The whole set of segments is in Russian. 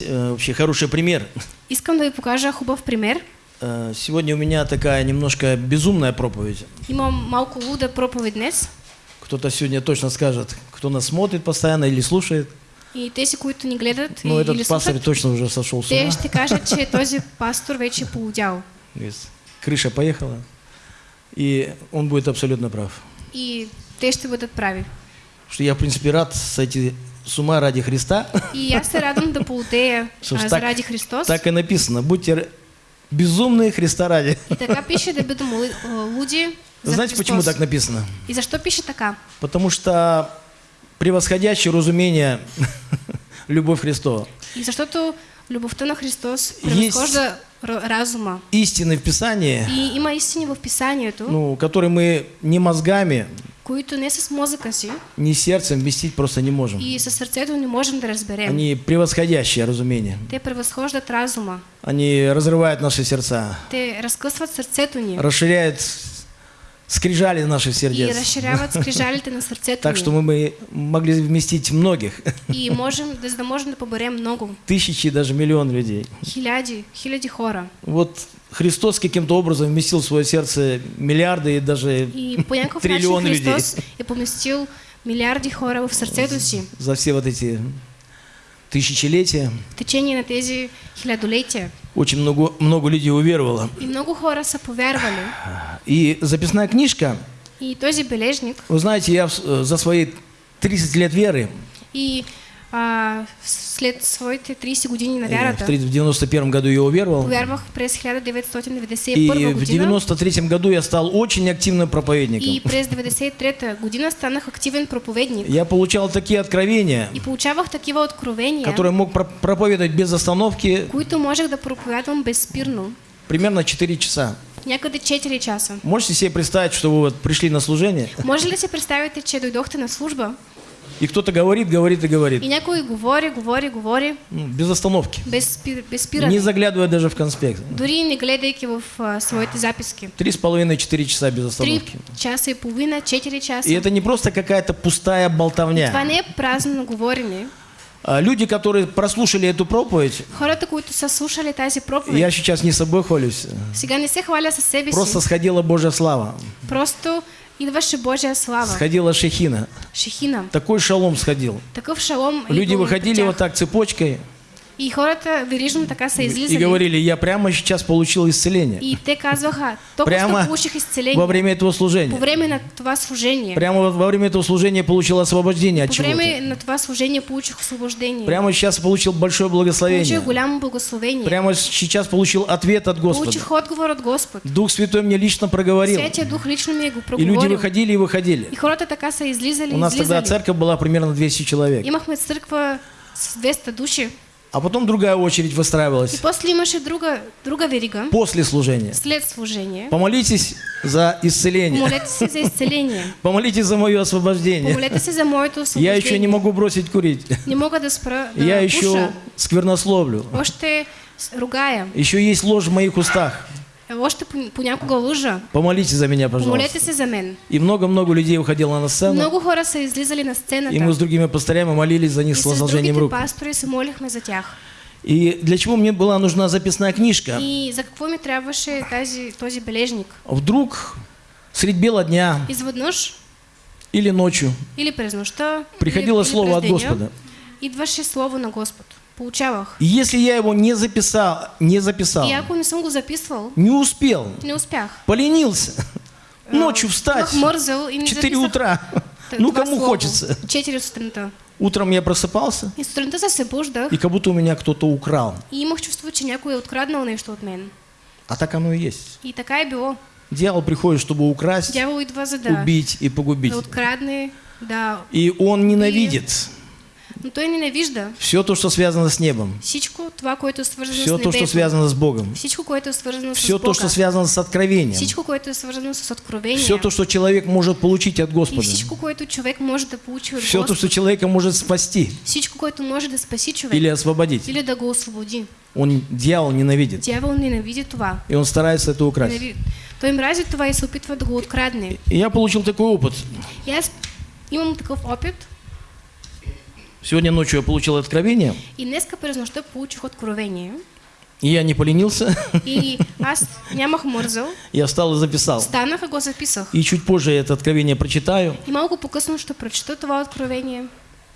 Э, вообще хороший пример. Искам да ви покажа хубав пример. Э, Сегодня у меня такая немножко безумная проповедь. Имам малко луда проповед днес. Кто-то сегодня точно скажет, кто нас смотрит постоянно или слушает. И тези, които ни гледат Ну, и, этот или пастор слушат, точно уже сошел с ума. те ще кажат, че този пастор вече полудял. Крыша поехала. И он будет абсолютно прав. И те ще бъдат прави. Что я, в принципе, рад сойти с ума ради Христа. И аз се радвам да полудея Что заради Христос. Так и написано. Будьте безумные Христа ради. И така пише да бъдем а, луди за Знаете, Христос. почему так написано? И защо пише така? Потому что превосходящее разумение любовь Христова. И защото любовта на Христос р- разума. Истины в Писании, И има истини в Писанието, ну, которые мы не мозгами, които не с мозъка си ни сердцем вместить просто не можем. и със сърцето не можем да разберем. Они превосходящее разумение. Те превъзхождат разума. Они разрывают наши сердца, Те разкъсват сърцето ни расширяют скрижали наших и сердец. разширяват скрижалите на сърцето Так что мы могли вместить многих, И можем, да можем да поберем много. тысячи, даже миллион людей. Хиляди, хиляди хора. Вот Христос каким-то образом вместил в свое сердце миллиарды и даже И по някакъв начин триллион людей Христос е поместил милиарди хора в сърцето си. за все вот эти тысячелетия. В течение на тези хилядолетия. Очень много, много людей уверовало. И много хора са повярвали. И записная книжка, И този бележник, вы знаете, я э, за свои 30 лет веры, и след своите 30 години на э, в вярата, 30 в 91 году я уверовал, повярвах през и 1991 в година. 93 году я стал очень активным проповедником. И през 93-та година станах активен проповедник. Я получал такие откровения, И получавах такива откровения, которые мог про- проповедовать без остановки които можех да проповядвам безспирно. примерно 4 часа. Някъде 4 часа. Можете себе представить, что вы вот пришли на служение, Може ли си представите, че дойдохте на служба и кто-то говорит, говорит и говорит, и някой говори, говори, говори, ну, без остановки, без, без не спиране, заглядывая даже в конспект. дори не гледайки в а, своите записки. Три с половиной-четыре часа без Три остановки. часа и половина, 4 часа. И это не просто какая-то пустая болтовня. не е празно говорене. А Люди, которые прослушали эту проповедь, Хората, които са слушали тази проповед, я сейчас не собой хвалюсь, сега не се хваля със себе просто сходила Божья слава, Просто идваше Божия слава. сходила шехина. Шехина. Такой шалом сходил. Такъв шалом Люди выходили вот так цепочкой И хората верижно така са и излизали. говорили, я прямо сейчас получил исцеление. И те казваха, толкова Прямо що получих изцеление Во время этого по служения. време на това служение. Прямо во- во время этого служения получил освобождение от По време чего-то. на това служение получих освобождение. Прямо сейчас получил большое благословение. Получих голямо благословение. Прямо сейчас получил ответ от Господа. Получих отговор от Господ. Дух Святой мне лично проговорил. Святия Дух лично ми е го И люди проговорил. выходили и выходили. И хората така са излизали, У нас тогда церковь была примерно 200 человек. Имахме църква с 200 души. А потом другая очередь И выстраивалась после имаше друга, друга верига. после служения. След служение. Помолитесь за исцеление. Помолете се за изцеление. Помолитесь за мое освобождение. Помолете се за моето Я освобождение. еще не могу бросить курить. Не мога да спра да Я еще сквернословлю. Още с- ругая. Еще есть ложь в моих устах. Още пон- понякога лъжа. Помолитесь за меня, Помолете пожалуйста. се за мен. И много-много людей уходило на сцену. Много хора са излизали на И мы с другими пастырями молились за них И с возложением рук. пастори се молихме за тях. И для чего мне была нужна записная книжка? И за какво ми трябваше тази, този бележник? Вдруг средь бела дня Изведнъж или ночью или през нощта, приходило или, слово от Господа. идваше слово на Господ. Получавах. И если я его не записал, не записал, И ако не съм го записвал, не успел, не успях. поленился, ночью встать Бях мързал и не 4 записах утра. Ну, кому хочется. 4 сутринта. Утром я просыпался, И сутринта събуждах и как будто у меня кто-то украл. и имах чувство, че някой откраднал нещо от мен. А так оно и есть. И така е било. Дьявол приходит, чтобы украсть, Дявол идва за да, убить и погубить. да открадне, да... И он ненавидит Но той ненавижда все то, что связано с небом, всичко това, което свързано все с то, что связано с Богом, Всичко, което свързано с все Бога. то, что связано с откровением, Всичко, което свързано с откровение. все то, что человек может получить от И Господа, всичко, което човек може да получи от все то, Господ. что человека может спасти Всичко, което може да спаси човек. или освободить. Или да го освободи. Он дьявол ненавидит, Дявол ненавиди това. и он старается это украсть. Ненави... Той мрази това и се опитва да го открадне. И я получил такой опыт. И аз имам такъв опит. Сегодня ночью я получил откровение, И днеска през нощта получих откровение. и я не поленился. И аз нямах мързал. Я встал и записал. Станах и го записах. И чуть позже я это откровение прочитаю. И малко по-късно ще прочета това откровение.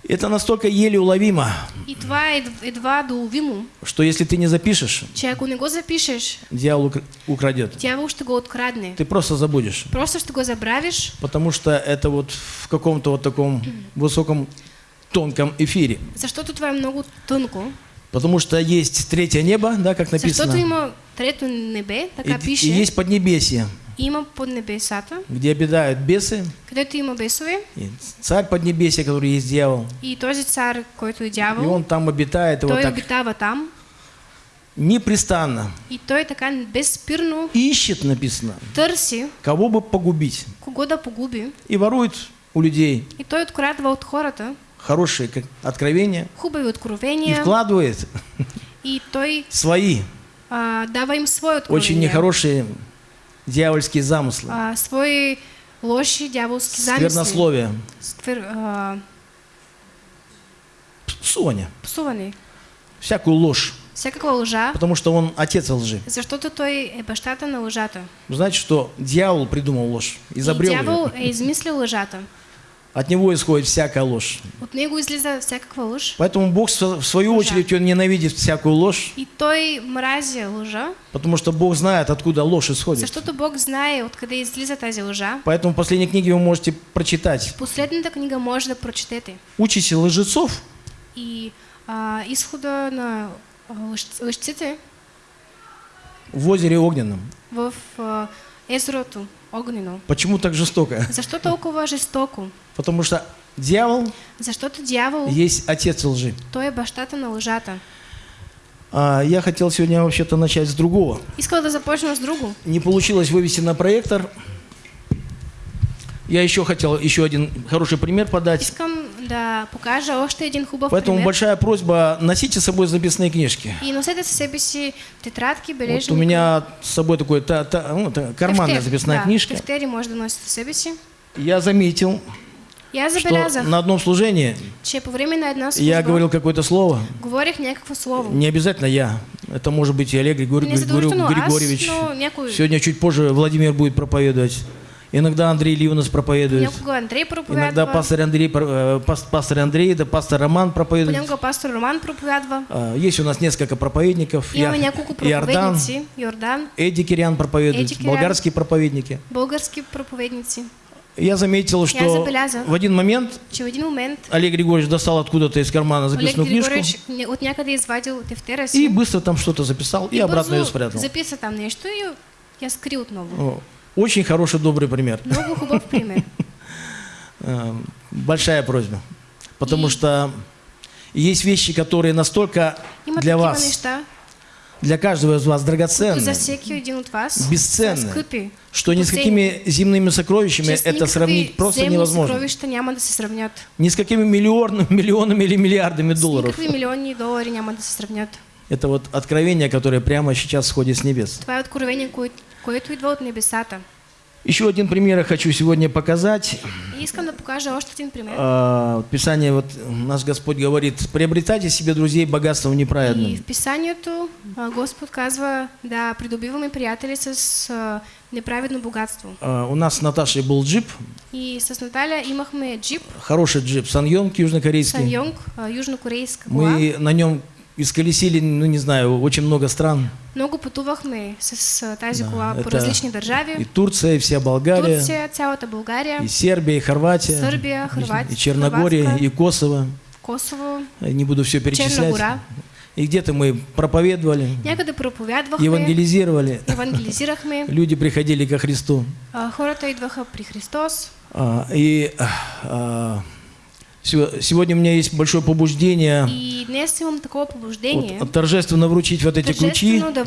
Это настолько еле уловимо, И това е ед- едва доловимо, что если ты не запишешь, че ако не го запишеш, дьявол укра- украдет. дявол ще го открадне. Ты просто забудешь. Просто ще го забравиш, Потому что это вот в каком-то вот таком высоком тонком эфире. защото това е много тънко. Потому что есть третье небо, да, как написано. има трето небе, така И, пише. и есть поднебесье, Има под небесата, где обитают бесы, където има бесове. и царь поднебесья, который есть дьявол. И този цар, който е И он там обитает, той так обитава там. непрестанно И той така безспирно ищет, написано, търси кого бы погубить. кого да погуби. И ворует у людей И той открадва от хората хорошие откровения хубави и откровения. вкладывает И той свои а, дава им свои очень откровения. нехорошие дьявольские замыслы, а, свои лоши дяволски замисли. сквернословие, Сквер, а, псоня, псуване. всякую ложь, Всякаква лъжа, потому что он отец лжи. защото той е бащата на лъжата. Вы знаете, что дьявол придумал ложь, И изобрел дявол ее. е измислил лъжата. От него исходит всякая ложь. От него излиза всякаква лъж. Поэтому Бог в в свою Лжа. очередь он ненавидит всякую ложь, И той мрази лъжа, потому что Бог знает, откуда ложь исходит. защото Бог знае откъде излиза тази лъжа. Поэтому в последней книге вы можете прочитать. Последната книга може да прочетете. Учите лжецов, И а, изхода на а, лъжците в озере огненном. в а, езерото огнено. Почему так жестоко? Защо толкова жестоко? Потому что дьявол Защото дявол, есть отец лжи. той е бащата на лъжата. А, я хотел сегодня вообще-то начать с другого. Искал да започна с друго. Не получилось вывести на проектор. Я еще хотел еще один хороший пример подать. Искам да покажа още един хубав Поэтому пример. большая просьба, носите с собой записные книжки. И носете със себе си тетрадки, Вот бележники. у меня с собой такой та- та- ну, та- карманная Тефтер, записная да, книжка. Тефтери може да носите със себе си. Я заметил, аз что на одном служении че по време на една служба я говорил какое-то слово. говорих някакво слово. Не обязательно я. Это может быть и Олег Не задължително аз, Григорьевич. но някой... Сегодня чуть позже Владимир будет проповедовать. Иногда Андрей Ливнес проповедует. Андрей проповядва. Иногда пастор Андрей, э, пас- пастор Андрей, да пастор Роман проповедует. Понякога пастор Роман проповядва. А, Есть у нас несколько проповедников. Я- няколко Иордан. Йордан, Эдди Кириан проповедует, Эдди Кириан. болгарские проповедники. български проповедници. Я заметил, что забелязал. в один момент Олег Григорьевич достал откуда-то из кармана записную книжку и быстро там что-то записал и, обратно ее спрятал. записа там нещо и я скри отново. Очень хороший, добрый пример. Много хубав пример. Э, Большая просьба. Потому И- что есть вещи, которые настолько Има для вас, неща, для каждого из вас драгоценны, за от вас скъпи. что ни с какими земными сокровищами это сравнить просто невозможно. съкровища няма да се сравнят. Ни с какими миллион, миллионами или миллиардами долларов. никакви милиони долари няма да се сравнят. Это вот откровение, которое прямо сейчас сходит с небес. Това е откровение, кое, което идва от небесата. Еще один пример я хочу сегодня показать. И искам да покажа още един пример. А, Писание, вот наш Господь говорит, приобретайте себе друзей богатством И неправедным. в писанието а, Господ казва да придобиваме приятели с а, неправедно богатство. А, У нас с Наташей был джип, И с Наталя имахме джип хороший джип, Саньонг южнокорейский. Саньонг, а, южнокорейска кола. Мы на нем исколесили, ну не знаю, очень много стран. Много пътувахме с а, тази Да, кола по различни И държави. Турция, и вся Болгария, Турция, цялата България, и Сербия, и Хорватия, Сърбия, Хърватия, и Черногория, Хърватска. и Kosovo. Косово, Не буду все перечислять. гора. И где-то мы проповедовали, Някъде проповядвахме, евангелизировали. евангелизирахме, Люди приходили ко Христу. а, хората идваха при Христос. А, И а, сегодня у меня есть большое побуждение И днес имам вот, торжественно вручить вот эти ключи да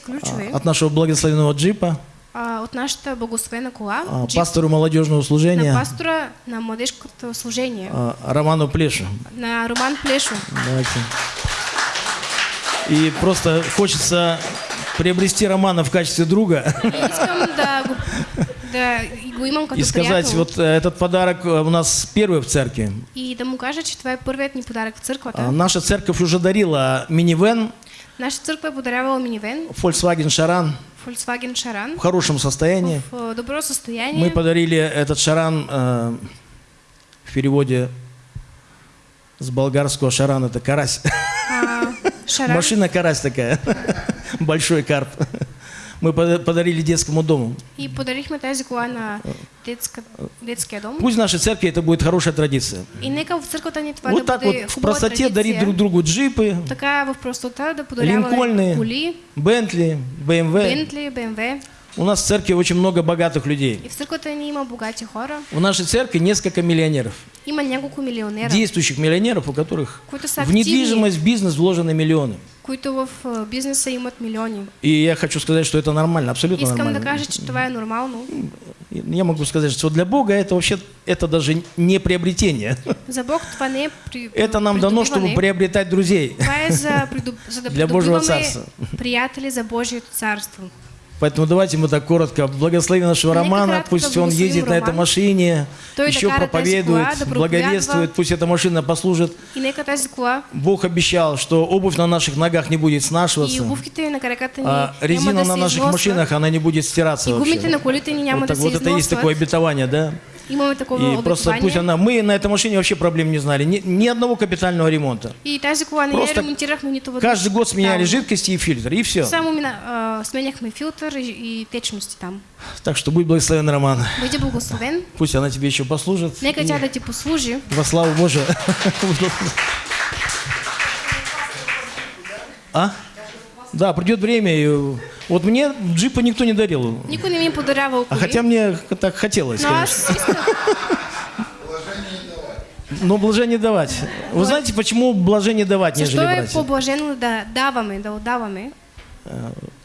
ключове а, от нашего благословенного джипа а, от нашата благословена кола, а, джип, пастору молодежного на служения пастора на младежкото служение, Роману Плешу. на Роман Плешо. Давайте. И просто хочется приобрести Романа в качестве друга. Искам да да и сказать, вот э, этот подарок э, у нас первый в церкви. И да му кажа, че това е първият ни подарък в църквата. А, Наша церковь уже дарила минивэн Наша е подарявала минивен, Volkswagen Шаран Volkswagen Шаран, в хорошем состоянии. в э, добро състояние. Мы подарили этот Шаран э, в переводе с болгарского Шаран это карась. А, Шаран. Машина карась такая, большой карп. Мы пода- подарили детскому дому. И подарихме тази кола на детска, детския дом. Пусть в нашей церкви это будет хорошая традиция. И нека в църквата ни това Вот так вот в хубава простоте дарить друг другу джипы, Така в простота да Линкольны, коли, Бентли, БМВ. Бентли, БМВ. У нас в церкви очень много богатых людей. И в църквата ни има богати хора. В нашей церкви несколько миллионеров. Има няколко милионера, Действующих миллионеров, у которых в недвижимость, в бизнес вложены миллионы. Които в а, бизнеса имат милиони. И я хочу сказать, что это нормально, абсолютно Искам да нормально. кажа, че това е нормално. Я могу сказать, что для Бога это вообще это даже не приобретение. За Бог това не е при, Это нам дано, чтобы приобретать друзей. Това е за, придоб... за да Для Божьего царства. приятели за Божието царство. Поэтому давайте мы так коротко. Благословим нашего Романа, пусть он ездит на этой машине, еще проповедует, благовествует, пусть эта машина послужит. Бог обещал, что обувь на наших ногах не будет снашиваться, а резина на наших машинах, она не будет стираться вообще. Вот, так, вот это есть такое обетование, да? Такова И просто пусть она... Мы на этой машине вообще проблем не знали, ни, ни одного капитального ремонта. И я Просто. Каждый год сменяли жидкости и фильтр, и все. Само мина, а, сменяхме филтър и, и течности там. Так что будь благословен, Роман. Бъди благословен. Пусть она тебе еще послужит. Нека И тя да ти послужи. Во славу Божию. А? Да, придет время. И вот мне джипа никто не дарил. Никой не ми е подарявал А хотя мне так хотелось, Но конечно. аз исках. Но блажение давать. Вы знаете, почему блажение давать, нежели брать? по-блажено да даваме, да отдаваме?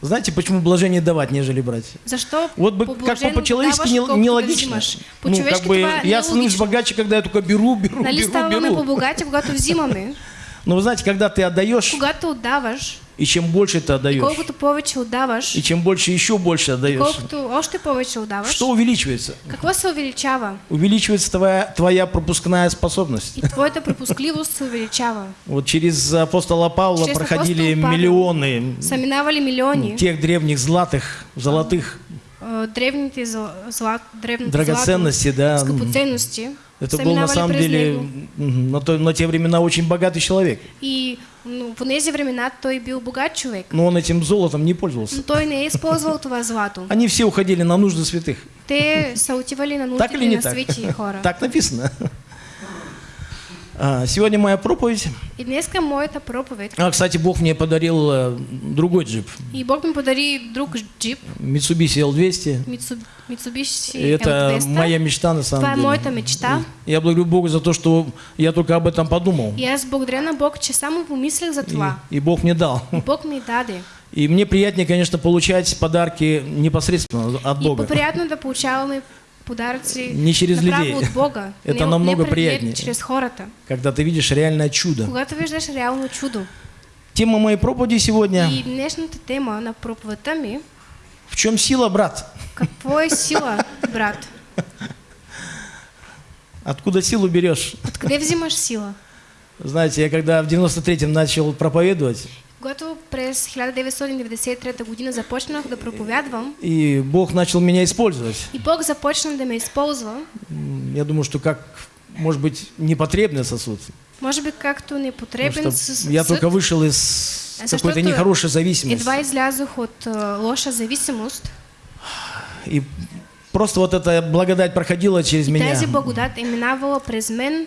Знаете, почему блажение давать, нежели брать? Защо Вот бы как бы по-человечески не- нелогично. взимаш? Ну, как бы я становлюсь богаче, когда я только беру, беру, Нали беру, ставаме беру. по-богати, когато взимаме? Но вы знаете, когда ты отдаешь, Когато отдаваш, и чем больше ты отдаешь, колкото повече отдаваш, и чем больше еще больше отдаешь, колкото още повече отдаваш, что увеличивается? какво се увеличава? Увеличивается твоя, твоя пропускная способность. И твоята пропускливост се увеличава. Вот через апостола Павла Через проходили апостола Павла. миллионы Са минавали милиони тех древних златых, золотых а, древните зла, древните драгоценностей, да. злато, скъпоценности. Это был на самом деле на, то- на те времена очень богатый человек. И ну, в тези времена той бил богат човек. Но он этим золотом не пользовался. Но той не е използвал това злато. Они все уходили на нужды святых. Те са на Так или нуждите не на так? хора. Так написано. А, Сегодня моя проповедь. И днеска моята проповед. А, кстати, Бог мне подарил э, другой джип. И Бог ми подари друг джип, Mitsubishi L200. Митсу- Mitsubishi И это L200. моя мечта на самом е деле. моята мечта. Я благодарю Бога за то, что я только об этом подумал. И аз благодаря Бог, че само помислях за И, това. и Бог мне дал. И Бог ми даде. И мне приятнее, конечно, получать подарки непосредственно от И Бога. по-приятно да получаваме Не через людей. от Бога. Это не, намного не приятнее. чрез хората. Когда ты видишь реальное чудо. Когато виждаш реално чудо. Тема моей проповеди сегодня И днешната тема на проповедта ми В чем сила, брат? какво е сила, брат? Откуда силу берешь? Откъде взимаш сила? Знаете, я когда в 93-м начал проповедовать, Когато през 1993 година започнах да проповядвам и Бог начал меня использовать, и Бог започна да ме използва, я думаю, что как, может быть, непотребный сосуд. може би както непотребен что с я только вышел из Защото какой-то нехорошей зависимости. едва излязох от а, лоша зависимост И просто вот эта благодать проходила через и меня. тази благодат е минавала през мен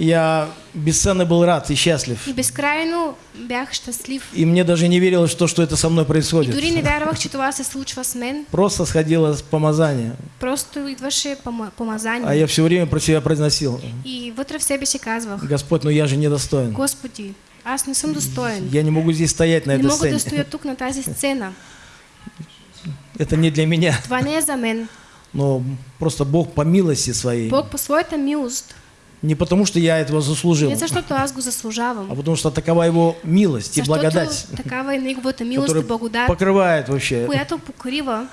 Я бесценно был рад и счастлив. и безкрайно бях щастлив. И мне даже не верилось, что, что это со мной И происходит. дори не вярвах, че това се случва с мен. Просто сходило с помазания. Просто идваше пома- А помазание. я все время про себя произносил. И вътре в себе си казвах, Господь, ну я же недостоин. Господи, аз не съм достоен. Я не могу здесь стоять на Не этой мога да сцене. стоя тук на тази сцена. Это не для меня. Това не е за мен. Но просто Бог по милости своей. Бог по своята милост, Не потому, что я этого заслужил, не защото аз го а заслужавам, потому что такова его милость и защото благодать, такава е неговата милост и которая благодат, покрывает вообще която покрива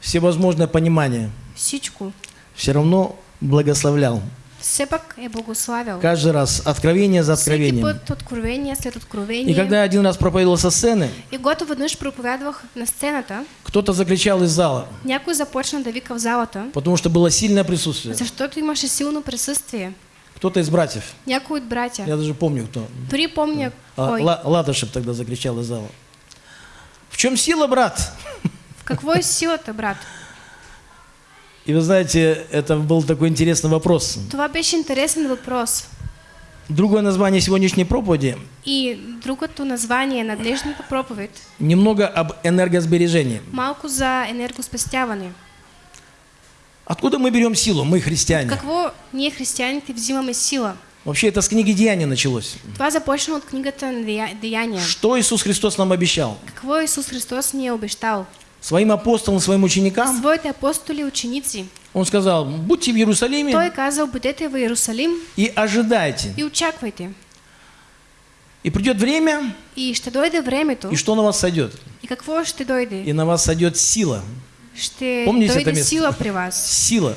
всевозможное понимание. всичко, все равно благословлял. все пак е благославил. Каждый раз откровение за откровением. път откровение след откровение. И когда я один раз проповедовал со сцены, И когато веднъж проповядвах на сцената, кто-то закричал из зала, някой започна да вика в залата, потому что было сильное присутствие. защото имаше силно присъствие. Кто-то из братьев, Някой от братя. я даже помню кто. Дори помня А. Ла- Ладышев тогда закричал из зала. В чем сила, брат? В какво е силата, брат? И вы знаете, это был такой интересный вопрос. Това беше интересен въпрос. Другое название сегодняшней проповеди И другото название на днешната проповед немного об энергосбережении. малко за енергоспестяване. Откуда мы берем силу, мы христиане? Какво ние християните взимаме сила? Вообще это с книги Деяния началось. Това започна от книгата Деяния. Что Иисус Христос нам обещал? Какво Исус Христос ни е обещал? Своим апостолам, своим ученикам Своите апостоли и ученици. Он сказал, будьте в Иерусалиме Той казал, бъдете в Иерусалим и ожидайте. и очаквайте. И придет время, И ще дойде времето. и что на вас сойдет? И какво ще дойде? И на вас сойдет сила. Ще Помните дойде это место? сила при вас. Сила.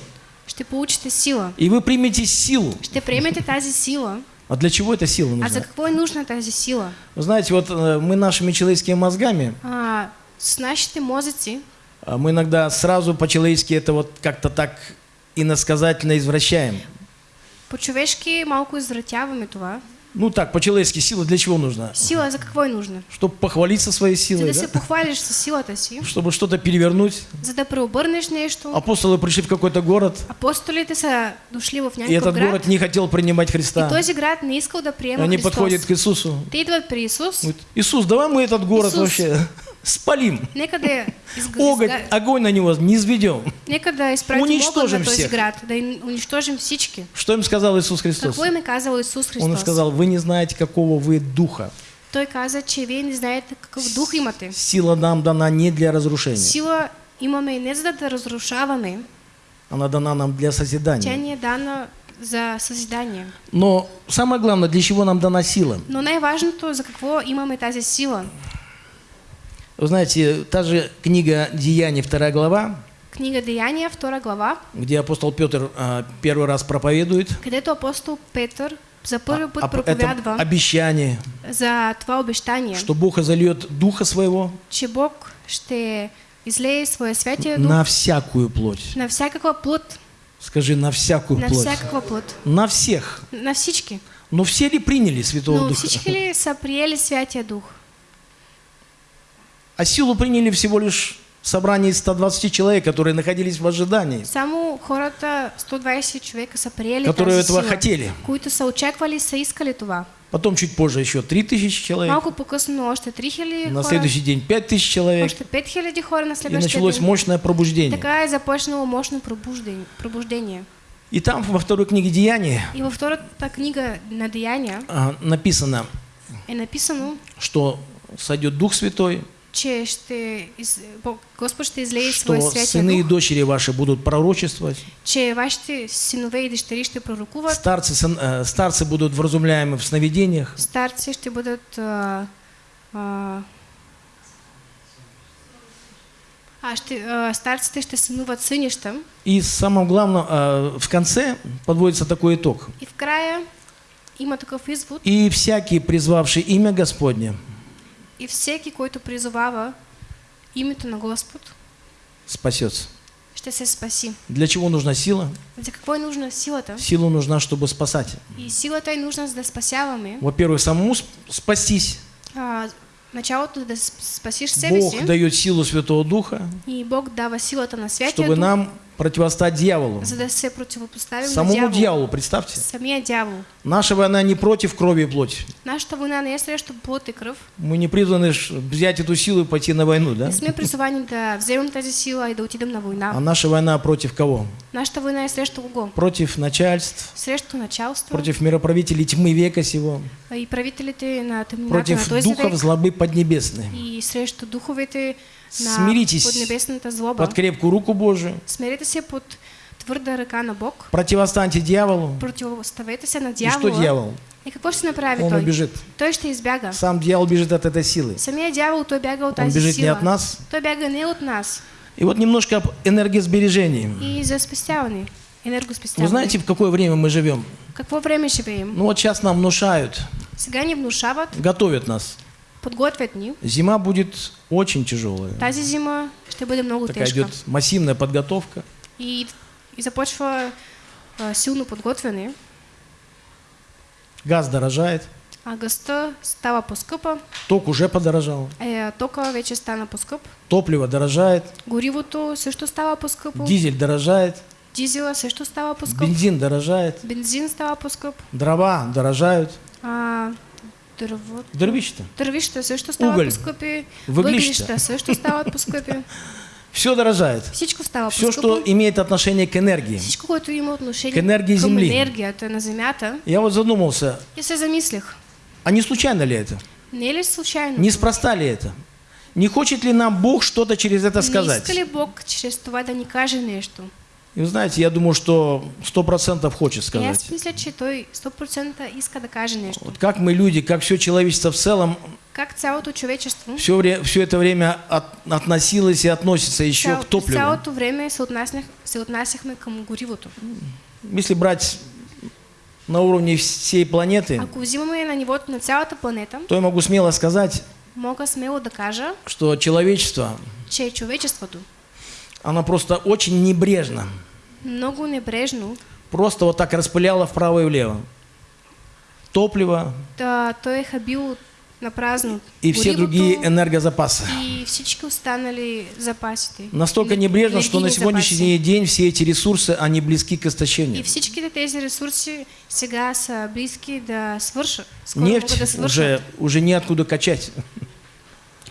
Ще получите сила. И вы примете силу. Ще приемете тази сила. А для чего эта сила А за нужна? е нужна тази сила? Вы знаете, вот э, мы нашими человеческими мозгами, А, с нашите мозъци а, мы иногда сразу по-человечески это вот как-то так иносказательно извращаем. по-човешки малко извратяваме това. Ну так, по-человечески сила для чего нужна? Сила за какво е нужна? Чтобы похвалиться своей силой, да да? се похвалиш със силата си, чтобы что-то перевернуть. за да преобърнеш нещо. Апостолы пришли в какой-то город, Апостолите са дошли в и някакъв этот град город не хотел принимать и Христа. този град не искал да приема Они Христос. подходят к Иисусу. Те идват при Исус, Говорят, Иисус, давай мы этот город Иисус. вообще спалим. Огонь, огонь на него не изведем. този всех. град, да им унищожим всички. Что им сказал Иисус Христос? Какво им казал Исус Христос? Он им сказал, вы не знаете, какого вы духа. Той каза, че вие не знаете какъв дух имате. Сила нам дана не для разрушения. Сила имаме не за да разрушаваме, Она дана нам для тя созидания. ни е дана за съзидание. Но самое главное, для чего нам дана сила? Но най-важното, за какво имаме тази сила? Вы знаете, та же книга Деяний, вторая глава, Книга Деяния, втора глава, где апостол Петр а, первый раз проповедует, където апостол Петър за първи път а- это проповядва обещание, за това обещание, что Бог изольет Духа Своего че Бог ще излее своя святия дух на всякую плоть. на всякаква плът, Скажи, на всякую на плоть. всякаква плът, На всех. на всички. Но все ли приняли Святого Но Духа? всички ли са приели Святия Дух? А силу приняли всего лишь собрание из 120 человек, которые находились в ожидании, Само хората, 120 човека са приели которые этого сила, хотели. които са очаквали, са искали това. Потом чуть позже еще 3000 человек, Малко по-късно още 3000 на следующий день 5000 человек, още 5000 хора на и следващия началось ден. мощное пробуждение. Така е започнало мощно пробуждение. пробуждение. И там во второй книге Деяния И във втората книга на Деяния а, написано, е написано, что сойдет Дух Святой, че ще из... Бог- Господ ще излее что святия сыны и дочери ваши будут пророчествовать, че вашите синове и дъщери ще пророкуват, старцы, сын- э, старцы будут вразумляемы в сновидениях, старци ще бъдат а, а, а ще, а, старците ще сънуват сънища. И самое главное, а, в конце подводится такой итог. И в края има такъв извод. И всякий, призвавший имя Господне, И всеки, който призовава името на Господ, спасется. ще се спаси. Для чего нужна сила? Какво е нужна силата? Сила нужна, чтобы спасать. И силата е нужна да спасяваме. Во-первых, самому сп- спастись. А, началото да с- спасиш себе Бог дает силу Святого Духа, И Бог дава силата на Святия чтобы Дух, нам противостать дьяволу. Самому дявола. дьяволу, представьте. Самия дявол. Наша война не против крови и плоти. Нашата война не срещу плът и кръв. Мы не призваны взять эту силу и пойти на войну, да? Не сме призовани да вземем тази сила и да отидем на А война. наша война против кого? Нашата война срещу кого? Против начальств, Срещу началство против мироправителей тьмы века сего, а и на тъмнината на против този духов век злобы поднебесной. и срещу духовете Смиритесь. Под крепкую руку Божию, Смирете се под твърда ръка на Бог. противостаньте дьяволу. Противоставете се на И что дявола. дьявол? И какво ще направи Он той? убежит. Той ще избяга. Сам дьявол бежит от этой силы. Самия дявол той бяга от Он тази бежит сила. не от нас. Той бяга не от нас. И вот немножко об энергосбережении. И за спестяване, Вы энергоспестяване. знаете, в какое время мы живем? Какво време живеем? Ну вот сейчас нам внушают, Сега ни внушават, готовят нас. Подготвят ни. Зима будет очень тяжелая. Тази зима ще бъде много Такая тежка. идет массивная подготовка. И, и започва а, силно подготвяне, Газ дорожает, а гъста става по-скъпа, ток уже подорожал, е, тока вече стана по-скъп, топливо дорожает, горивото също става по-скъпо, дизель дорожает, дизела също става по-скъп, бензин дорожает, бензин става по-скъп, дрова дорожают, а, дърво, дървища. дървища също стават Уголь. по-скъпи, Въглища. въглища също стават по-скъпи, Все дорожает. всичко Все, что имеет отношение к энергии. Всичко, което има отношение К енергии към земли. на Земята, Я вот задумался, я се замислих. а не случайно ли это? Не ли случайно? Неспроста ли это? Не хочет ли нам Бог что-то через это Не сказать? иска ли Бог чрез това да ни каже нещо? И вы знаете, я думаю, что сто процентов хочет И аз сказать. мисля, че той 100% иска да каже нещо. Вот как мы люди, как все человечество в целом, Как цялото човечество все, вре- все это время от- относилось и относится еще цял, к топливу. цялото време се, отнасях, се отнасяхме към горивото. Если брать на уровне всей планеты, Ако взимаме на нивото на цялата планета, то я могу смело сказать, мога смело да кажа, что человечество, че човечеството оно просто очень небрежно, много небрежно просто вот так распыляло вправо и влево. Топливо да той е хабил на празно и все другие энергозапасы. и всички останали запасите. Настолько небрежно, что на сегодняшний день все эти ресурсы, они близки к И истощению. всичките тези ресурси сега са близки свършат. Скоро Нефть уже, уже неоткуда качать.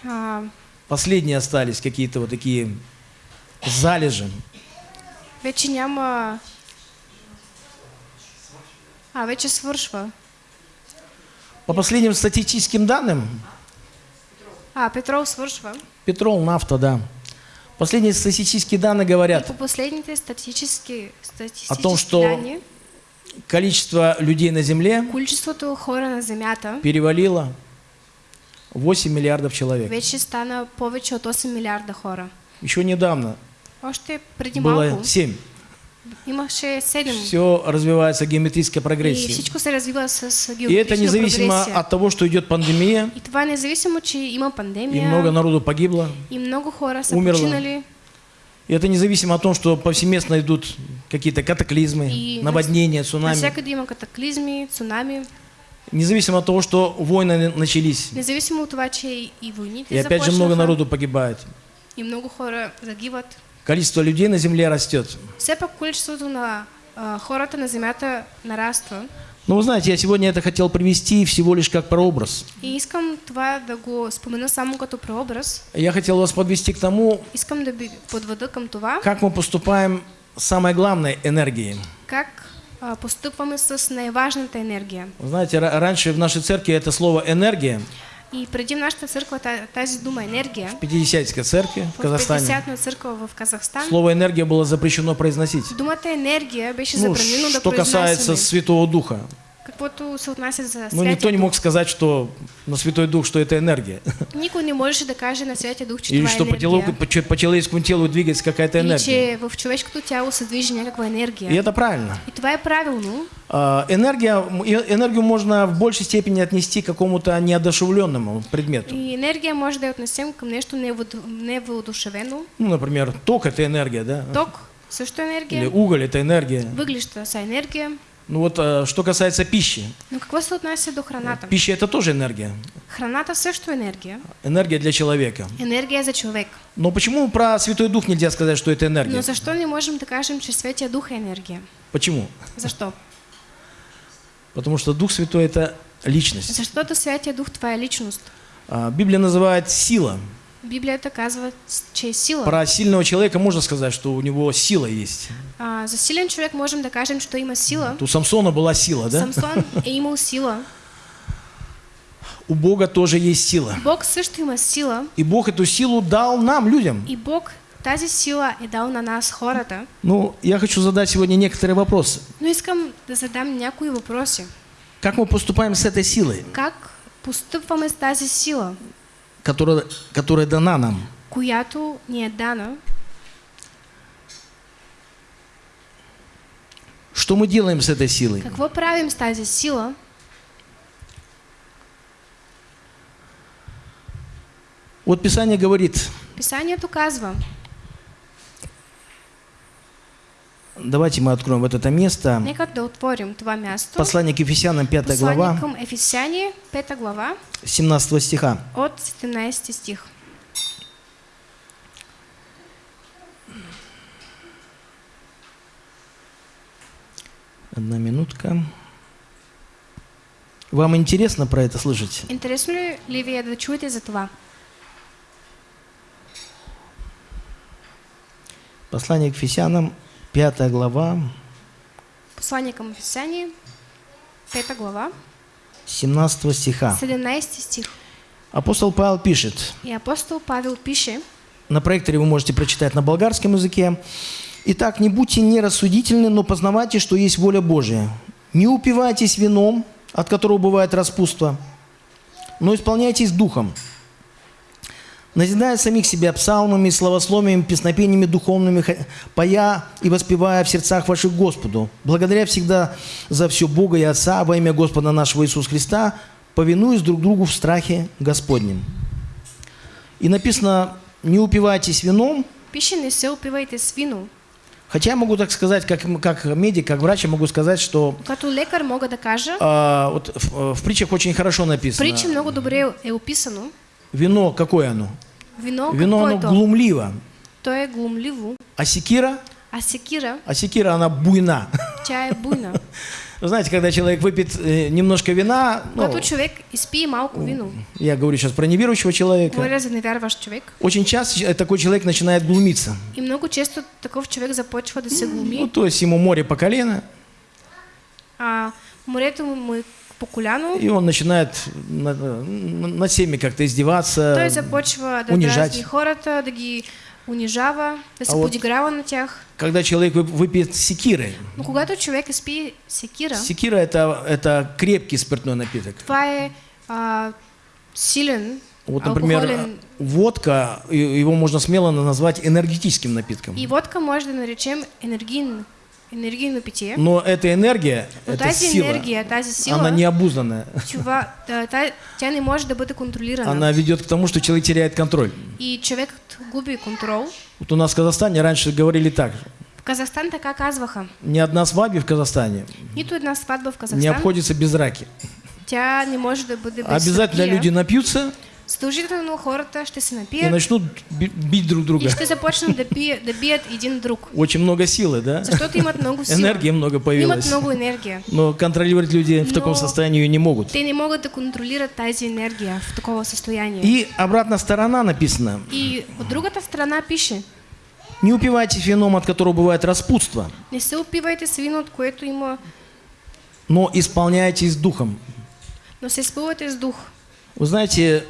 А, Последние остались какие-то вот такие залежи. вече няма... А, вече свършва. По последним статистическим данным, А, петрол свършва. петрол, нафта, да. Последние статистические данные говорят, по последните статистически, статистически О том, что данни, количество людей на Земле количеството хора на Земята перевалило 8 миллиардов человек. вече стана повече от 8 милиарда хора. Еще недавно Още преди было малко 7. имаше 7. Все развивается геометрической И прогрессией. всичко се развива с И это независимо прогресия. от того, что идет пандемия, И това независимо, че има и пандемия, много народу погибло. и много хора са Умерло. починали, И это независимо от того, что повсеместно идут какие-то катаклизмы, И наводнения, цунами. навсякъде има катаклизми, цунами, Независимо от того, что войны начались. независимо от това, че и- и войните И опять же много народу погибает. и много хора загиват. Количество людей на земле растет. Все пак количеството на а, хората на земята нараства. Но вы знаете, я сегодня это хотел привести всего лишь как прообраз. И искам това да го спомена само като прообраз. Я хотел вас подвести к тому, Искам да подведа към това, как мы поступаем с самой главной энергией. как а, постъпваме с най-важната енергия. Знаете, ра- раньше в нашей церкви это слово «энергия», И преди в нашата църква та- тази дума енергия, в Пятидесятской церкви в в Казахстане, 50-на църква в Казахстан, слово «энергия» было запрещено произносить. думата енергия беше Ну, забранено да что касается. Святого Духа. Каквото се отнася за Ну, Святия никто не мог сказать, что на Святой Дух, что это энергия. Никой не можеше да каже на Святия Дух, че Или что по, телу, енергия. по, по человеческому телу двигается какая-то Или энергия. че в човешкото тяло се движи някаква енергия. И это правильно. И това е правилно. А, Энергия, энергию можно в большей степени отнести к какому-то неодушевленному предмету. И енергия може да отнесем нещо неводу- невоодушевено. Ну, например, ток – это энергия, да? Ток също е Или енергия. уголь – это энергия. Въглища са енергия. Ну вот, а, что касается пищи. Но какво се отнася до храната? Пища – это тоже энергия. Храната също е енергия. Энергия для человека. Енергия за човек. Но почему про Святой Дух нельзя сказать, что это Но энергия? защо не можем да кажем, че Светия Дух е енергия? Почему? Защо? Потому что Дух Святой – это личность. Защото Святия Дух това е личност. А, Библия называет сила. Библията казва, че е сила. Про сильного человека можно сказать, что у него сила есть. А, за силен човек можем да кажем, че той има сила. У Самсона была сила, да? Самсон е имал сила. У Бога тоже есть сила. Бог също има сила. И Бог эту силу дал нам, людям. И Бог тази сила е дал на нас хората. Ну, я хочу задать сегодня некоторые вопросы. Но искам да задам някои въпроси. Как мы поступаем с этой силой, Как постъпваме с тази сила, которая, которая дана нам. Която ни дана. Что мы делаем с этой силой? Какво правим с тази сила? Вот Писание говорит. Писание указывает. Давайте мы откроем вот это место. нека да отворим това място. Послание к Ефесянам, 5 Послание глава, Ефесяни, 5 глава, 17 стиха. от 17 стих. Одна минутка. Вам интересно про это слышать? Интересно ли, е да чуете за това? Послание к Ефесянам, 5 глава, Послание към Ефесяни, 5 глава, 17 стиха. 17 стих. Апостол Павел пишет, И апостол Павел пише, на проекторе вы можете прочитать на болгарском языке. Итак, не будьте нерассудительны, но познавайте, что есть воля Божия. Не упивайтесь вином, от которого бывает распутство, но исполняйтесь духом. Назидая самих себя псалмами, словословиями, песнопениями духовными, поя и воспевая в сердцах ваших Господу, благодаря всегда за все Бога и Отца во имя Господа нашего Иисуса Христа, повинуясь друг другу в страхе Господнем. И написано, не упивайтесь вином, пише не се опивайте с вино. хотя я могу так сказать, как, как медик, как врач, я могу сказать, что Като лекар мога да кажа, а, вот в, в притчах очень хорошо написано. притчи много добре е описано. Вино, какое оно? Вино, Вино, оно то? глумливо. То е глумливо, А секира? а секира, А секира, она буйна. е буйна. Вы знаете, когда человек выпьет э, немножко вина, ну, Когато човек изпие малко вино, я говорю сейчас про неверующего человека, говоря за невярващ човек, очень часто э, такой человек начинает глумиться. и много често такъв човек започва да се Ну, глуми, то есть ему море по колено, а морето му е по коляно, и он начинает над, над всеми как-то издеваться. той започва да унижать. дразни хората, да ги унижава, да се А вот- подиграва на тях. Когда человек вып- выпьет секиры, Но когато човек изпие секира, секира это, это крепкий спиртной напиток. това е а, силен, Вот, например, алкохолен. водка, его можно смело назвать энергетическим напитком. И водка може да наречем енергийно, енергийно питие. Но эта энергия, Но эта сила, енергия, тази сила, она необузданная. това, та, та, тя не може да бъде контролирана. Она ведет к тому, что человек теряет контроль. И човек губи контрол. Вот у нас в Казахстане раньше говорили так. В Казахстан така казваха. Ни одна свадьба в Казахстане Нито една сватба в не Казахстан, обходится без драки. тя не може да бъде без Обязательно сърпия. люди напьются Задължително хората ще се и напият начнут би- бить друг и друга. ще започнат да, пие, да бият един друг. Очень много силы, да? Защото имат много сила. Энергии много Имат появилось. много енергия. Но контролировать люди в таком состоянии не могут. Те не могат да контролират тази енергия в такова състояние. И обратная сторона написана. И от другата страна пише, Не упивайтесь вином, от которого бывает распутство, не се опивайте с вино, от което има, но исполняйтесь духом. но се изпълвайте с дух. Вы знаете,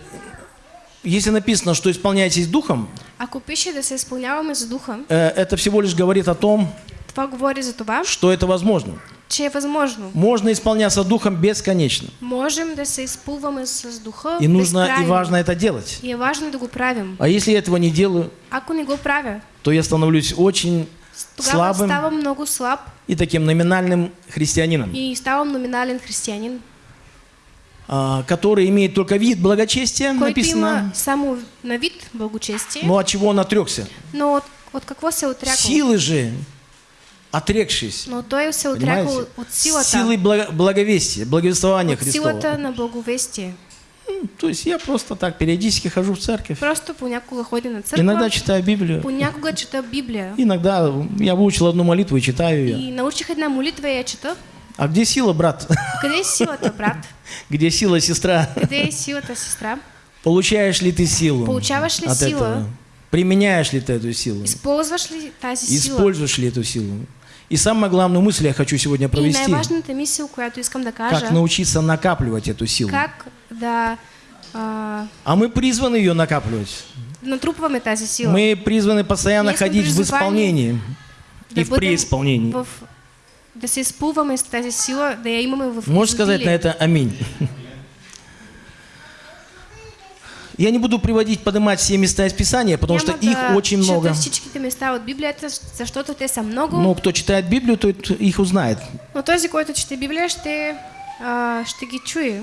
если написано, что исполняйтесь духом, Ако пише да се изпълняваме с духа, э, это всего лишь говорит о том, това говори за това, что это возможно. че е възможно. Можно исполняться духом бесконечно. Можем да се изпълваме с духа И нужно и безкрайно. важно это делать. И е важно да го правим. А если я этого не делаю, Ако не го правя, то я становлюсь очень слабым много слаб и таким номинальным христианином, и ставам номинален християнин, а, который имеет только вид благочестия, има написано, само на вид благочестие, но от чего он отрекся. но от, от какво се е отрякал? Силы же, отрекшись, Но той се понимаете, от силата, силой благо- благовестия, благовествования от Христова. силата на благовестие. М, То есть я просто так периодически хожу в церковь, Просто понякога ходя на църква, иногда читаю Библию, понякога чета Библия. иногда я выучил одну молитву и читаю ее. И научих една молитва и я чета. А где сила, брат? Къде е силата, брат? Где сила, сестра? Къде е силата, сестра? Получаешь ли ты силу Получаваш ли от сила? этого? Применяешь ли ты эту силу? Използваш ли тази сила? Используешь ли эту силу? И самая главная мысль я хочу сегодня И провести. най-важната мисъл, която искам да кажа, Как научиться накапливать эту силу. как да а, А мы призваны ее накапливать. натрупваме тази сила. Мы призваны постоянно ходить в исполнении да и в преисполнении. В, изпълваме с тази сила, да я имаме в Можешь сказать на это аминь? Я не буду приводить, поднимать все места из Писания, потому что их очень много. места от Библията, защото те са много. Но кто читает Библию, тот их узнает. Но този, който чете Библия, ще, а, ще ги чуе,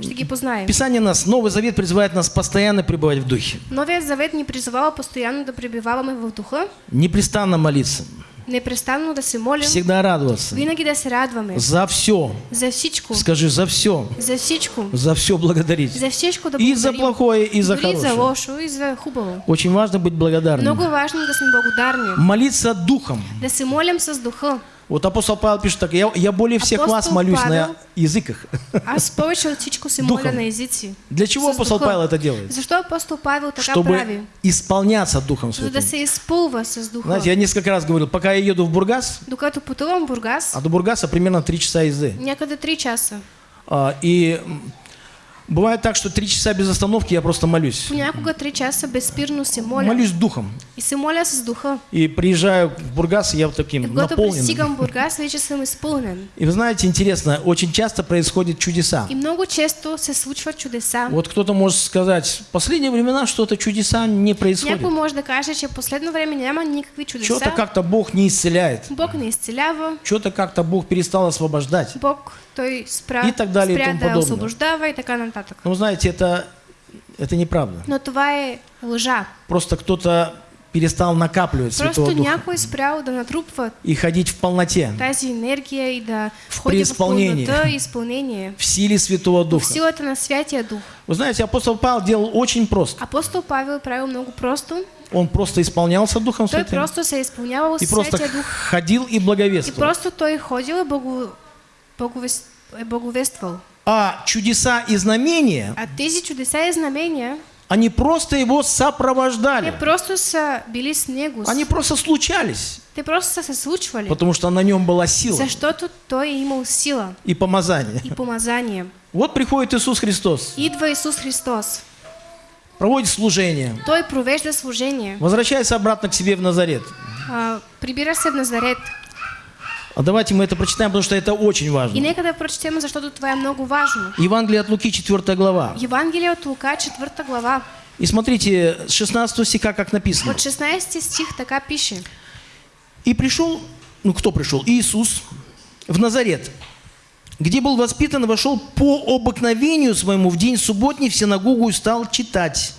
ще ги познае. Писание нас, Новый Завет призывает нас постоянно пребывать в Духе, Новият завет ни призовава постоянно да пребиваваме в духа, непрестанно молиться, непрестанно да се молим, всегда радоваться, винаги да се радваме. за все, За всичко. скажи, за все, За всичко. за все благодарить. За всичко да И за плохое, и за Дори за хорошее. лошо, и за хубаво. Очень важно быть благодарным. Много важно да сме благодарни. Молиться Духом. Да се молим с духа. Вот апостол Павел пишет так, я, я более всех Апостол вас молюсь на Павел- языках. Аз повече от всичко се Духом. моля на езици. Для чего апостол. Павел это делает? Защо апостол Павел така Чтобы прави? исполняться Духом За да Святым. се изпълва с духа. Знаете, я несколько раз говорил, пока я еду в Бургас, Докато пътувам в Бургас, а до Бургаса примерно 3 часа езды. някъде 3 часа. А, и бывает так, что 3 часа без остановки я просто молюсь. Понякога 3 часа безспирно се моля. Молюсь Духом. И се моля с духа. И приезжаю в Бургас, и я вот И таким когато наполнен. пристигам в Бургас, вече съм изпълнен. И вы знаете, интересно, очень часто происходят чудеса. И много често се случват чудеса. Вот кто-то может сказать, в последние времена что-то чудеса не происходит. Някой може да каже, че последно време няма никакви чудеса. Что-то как-то Бог не исцеляет. Бог не изцелява. Что-то как-то Бог перестал освобождать. Бог И так далее, и тому подобное. и вы знаете, это, это неправда. Но това е лъжа. Просто кто-то перестал накапливать Святого Просто Духа някой спрял да натрупва и ходить в полноте, тази енергия и да В ходи в преизпълнение. пълнота и изпълнение. в силе Святого В Духа. силата на Святия Дух. Вы знаете, апостол Павел делал очень просто. Апостол Павел правил много просто. Он просто исполнялся Духом Той Святым просто се изпълнявал и просто Дух. ходил и И благовествовал. просто той ходил и благо... благовествал. А чудеса и знамения, А тези чудеса и знамения, они просто его сопровождали. просто са били с него. Они просто случались, Те просто се случвали. потому что на нем была сила Защото той е имал сила и помазание. и помазание. Вот приходит Иисус Христос, Идва Исус Христос. проводит служение, Той провежда служение. возвращается обратно к себе в Назарет. А, прибира се в Назарет. А давайте мы это прочитаем, потому что это очень И важно. нека да прочетем, защото това е много важно. Евангелие от Луки, 4 глава. Евангелие от Лука, 4 глава. И смотрите, с 16 стиха как написано. От 16 стих така пише. И пришел, ну кто пришел? Иисус в Назарет, где был воспитан, и вошел по обыкновению своему в день субботний в синагогу и стал читать.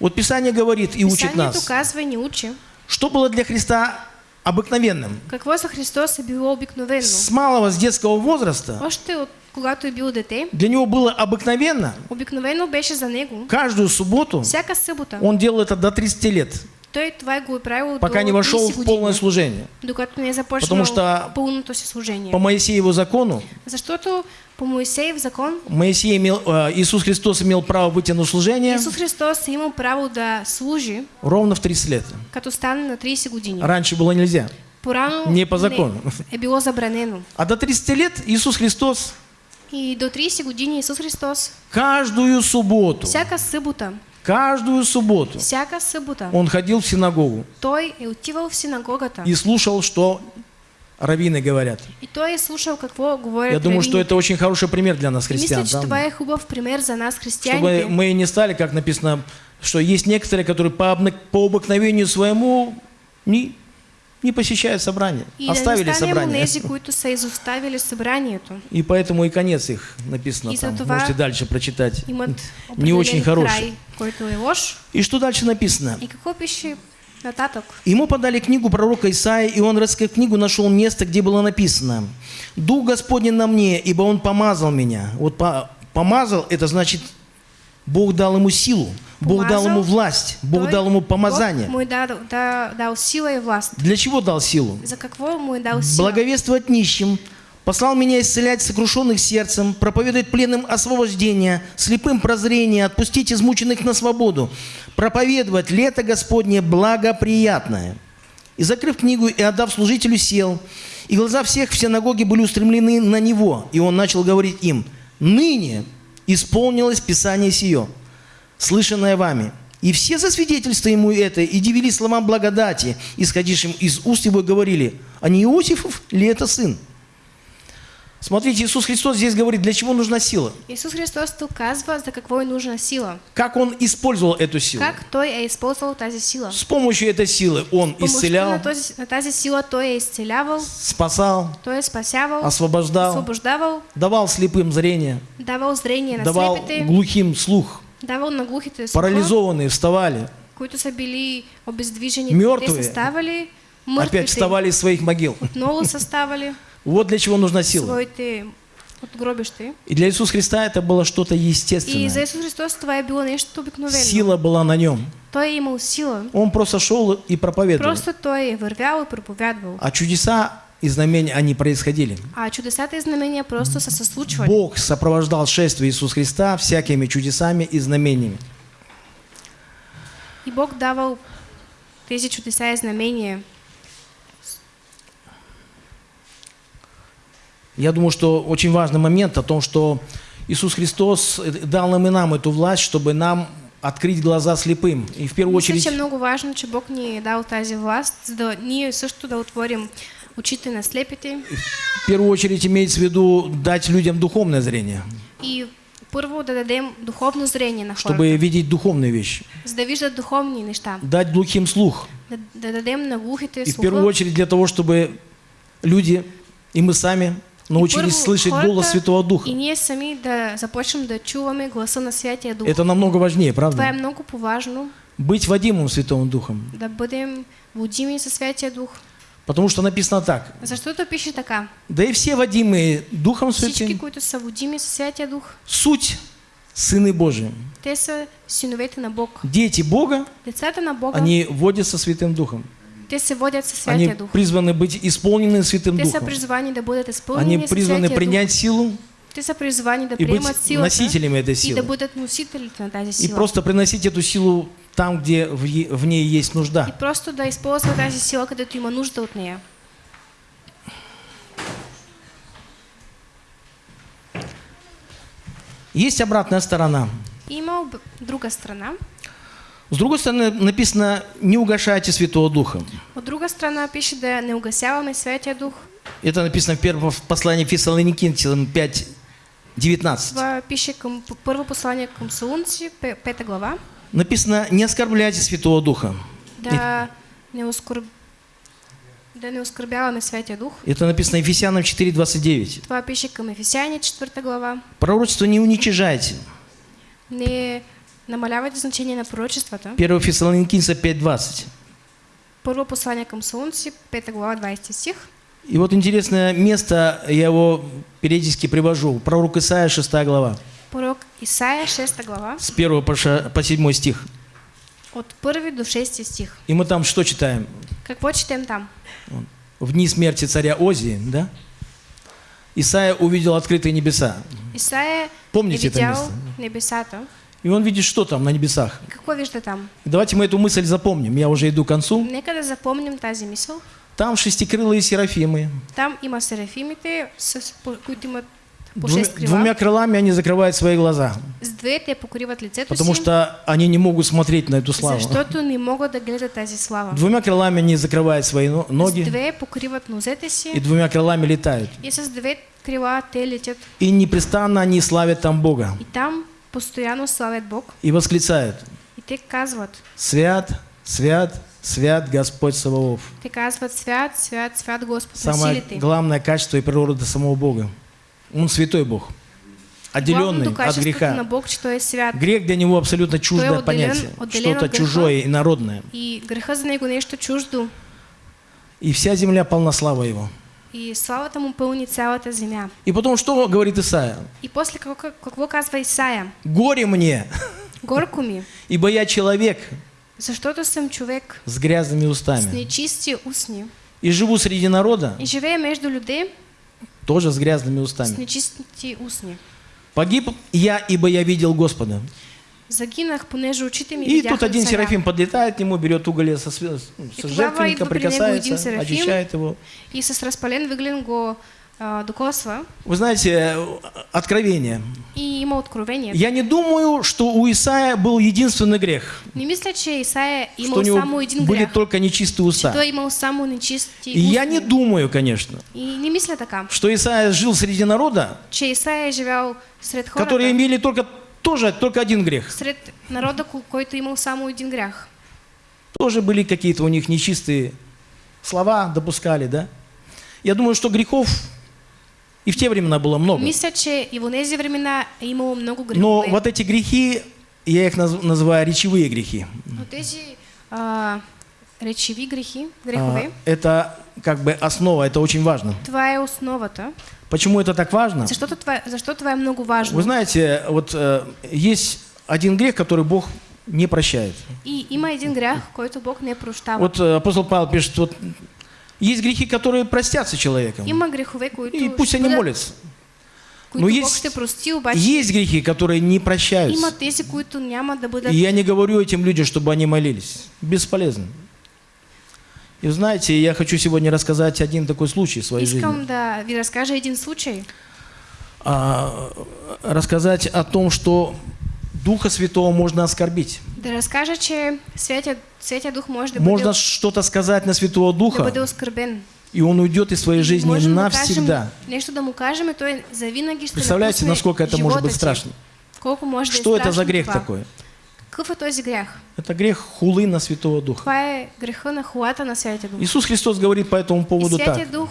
Вот Писание говорит и учит Писанието нас, казва и ни учи. что было для Христа обыкновенным. Какво за Христос е било обикновено? С малого, с детского возраста, Още от когато е бил дете, для него было обыкновенно. обикновено беше за него. Каждую субботу Всяка събота. он делал это до 30 лет, Той това го е пока не вошел 30 в полное служение. докато не започнал Потому что пълното си служение. По Моисееву закону Защото по Моисеев закон Моисей имел, э, Иисус Христос имел право выйти на служение Исус Христос е имал право да служи, ровно в 30 лет. като стане на 30 години. Раньше было нельзя. Порано Не по закону. не, е било забранено. А до 30 лет Иисус Христос И до 30 години Исус Христос каждую субботу, всяка събота, каждую субботу всяка събота, он ходил в синагогу той е отивал в синагогата. и слушал, что раввины говорят. И той е слушал какво говорят Я думаю, что раввините. это очень хороший пример для нас, Мисля, христиан. че да? е хубав пример за нас, Чтобы християните. мы не стали, как написано, что есть некоторые, которые по, по обыкновению своему не, не посещают собрание, И оставили собрание. онези, които са изоставили събранието. И поэтому и конец их написано И там. Можете дальше прочитать. Не очень хороший. край, който е лош. И что дальше написано? И какво пише нататък? Ему подали книгу пророка Исаия, и он, раскрыв книгу, нашел место, где было написано «Дух Господень на мне, ибо Он помазал меня». Вот по- помазал, это значит, Бог дал ему силу, Бог дал ему власть, Бог дал ему Бог помазание. му е дал, да, дал сила и власт. Для чего дал силу? За какво му е дал сила? Благовествовать нищим, послал меня исцелять сокрушенных сердцем, проповедовать пленным освобождение, слепым прозрение, отпустить измученных на свободу, проповедовать лето Господне благоприятное. И закрыв книгу и отдав служителю, сел, и глаза всех в синагоге были устремлены на него, и он начал говорить им, «Ныне исполнилось Писание сие, слышанное вами». И все засвидетельствовали ему это, и дивились словам благодати, исходившим из уст его, говорили, «А не Иосифов ли это сын?» Смотрите, Иисус Христос здесь говорит, для чего нужна сила. Исус Христос за какво е нужна сила. Как Он использовал эту силу. Как Той е използвал тази сила. С помощью этой силы Он исцелял, тази сила Той е изцелявал, спасал, Той е спасявал, освобождал, освобождавал, давал слепым зрение, давал зрение на давал слепите, глухим слух, давал на глухите слуха, парализованные вставали, които са били обездвижени. Мертвые. Ставали, опять вставали из своих могил. отново са ставали Вот для чего нужна сила. И для Иисуса Христа это было что-то И за естественное. Исус Христос това е било нещо обикновено. Сила была на нем. Той е имал сила. Он просто шел и проповедовал. Просто той е вървял и проповядвал. А чудеса и знамения, они происходили. А чудесата и знамения просто случвали. Бог сопровождал шествие Иисуса Христа всякими чудесами и знамениями. И Бог давал тези чудеса и знамения. Я думаю, что очень важный момент о том, что Иисус Христос э, дал нам и нам эту власть, чтобы нам открыть глаза слепым. И в первую очередь че е много важно, че Бог ни е дал тази власт, за да ние също да отворим очите на слепите В первую очередь имеется в виду дать людям духовное зрение, и първо да дадем духовно зрение на хората, чтобы видеть духовные вещи. за да виждат духовни неща, Дать глухим слух. да, да дадем на глухите И в первую слуха. очередь для того, чтобы люди и мы сами научились слышать голос Святого Духа. И ние сами да започнем да чуваме гласа на Святия Дух. Это намного важнее, правда? Быть водимым Святым Духом. да бъдем водими със Святия Дух. Потому что написано так. Защото пише така. Да и все водимые Духом Всички, Святым, които са водими със Святия Дух, суть сыны Божии. те са синовете на Бог. Дети Бога, Децата на Бога, они водятся Святым Духом. Те Они призваны быть исполнены Святым Те Духом. да Они призваны принять Дух. силу да и быть носителями этой и да силы. И просто приносить эту силу там, где в ней есть И нужда. просто да използва тази сила, където има нужда от нея. Есть обратная сторона. И има об- друга страна. С другой стороны, написано, не угошайте Святого Духа. От друга страна пише да не угасяваме Святия Дух. Это написано в первом послании Фессалоникийцам 5, 19. Това пише към п- първо послание към Солунци, пе- пета глава. Написано, не оскорбляйте Святого Духа. Да не, оскорб... да не оскърбяваме Святия Дух. Это написано Ефесянам 4, 29. Това пише към Ефесяни, четвърта глава. Пророчество не уничижайте. Не намалявайте значение на пророчествата. 1 Фессалоникийцам 5, 20. Първо послание към Солунци, пета глава, 20 стих. И вот интересное место, я его периодически привожу. Пророк Исаия, 6 глава, Пророк Исаия, 6 глава, с 1 по ша- по 7 стих. от 1 до 6 стих. И мы там что читаем? Какво четем там? В дни смерти царя Озии, да? Исаия увидел открытые небеса. Исаия Помните это место? небесата. И он видит, что там на небесах. Какво вижда там? Давайте мы эту мысль запомним. Я уже иду к концу. Нека да запомним тази мисъл. Там шестикрылые серафимы. Там има серафимите, с, които имат Двумя, 6 крила. двумя крылами они закрывают свои глаза. Потому что они не могут смотреть на эту славу. не гледат тази слава. Двумя крылами они закрывают свои ноги и двумя крылами летают. и с две крила те летят. И непрестанно они славят там Бога. И там постоянно славят Бог. И восклицают. И те казват, Свят, свят, свят Господь Саваоф. те казват свят, свят, свят Господ на Самое главное качество и природа самого Бога. Он святой Бог. Отделенный от греха. Бог, че той е свят. Грех для него абсолютно чуждое отделен- понятие. Что-то от чужое и народное. И греха за него нещо чуждо. И вся земля полна слава его. И славата му пълни цялата земя. И потом что говорит Исаия? И после какво, какво казва Исаия? Горе мне, Горко ми, ибо я человек защото съм човек с грязными с устами. нечисти устни И живу среди народа и живея между людей тоже с грязными с устами. нечисти устни. Погиб я, ибо я видел Господа. Загинах, понеже очите ми И тут один царя. серафим подлетает к нему, берет уголь со, све- с тогава жертвенника, прикасается, серафим. очищает его. И с разпален въглен го а, докосва Вы знаете, э, откровение. и има откровение. Я не думаю, что у Исаия был единственный грех, Не мисля, че Исаия что имал у него само един были только нечистые уста. той имал само нечисти И я не думаю, конечно, И не мисля така, что Исаия жил среди народа, че Исаия живял сред хората, которые имели только тоже только один грех. сред народа, ко- който имал само един грях. Тоже были какие-то у них нечистые слова, допускали, да? Я думаю, что грехов и в те времена было много. Мисля, че и в тези времена е имало много Но грехове. вот эти грехи, я их наз- называю речевые грехи. Но тези а, речеви грехи, А, грехове, Это как бы основа, это очень важно. това е основата. Почему это так важно? Защото това, защо това е много важно? Вы знаете, вот э, есть один грех, который Бог не прощает. И има един грях, който Бог не прощава. Вот э, апостол Павел пишет, вот есть грехи, которые простятся человеком, Има грехове, които и пусть они молятся. Но есть- ще прости, обаче Есть грехи, которые не прощаются. има тези, които няма да бъдат... И я не говорю этим людям, чтобы они молились. Бесполезно. И знаете, я хочу сегодня рассказать один такой случай в своей Искам жизни. да ви разкажа един случай. А, рассказать о том, что Духа Святого можно оскорбить. Да разкажа, че Святия, Святия Дух да Можно бъде, что-то сказать на Святого да Духа, бъде оскърбен. и он уйдет из своей жизни Можем да навсегда. кажем, да му кажем, и той завинаги Представляете, насколько это может быть страшно? Колко може Что да это за грех такой? Какъв е този грях? Это грех хулы на Святого Духа. Това е греха на хулата на Святия Дух. Иисус Христос говорит по этому И поводу Святия так. Дух,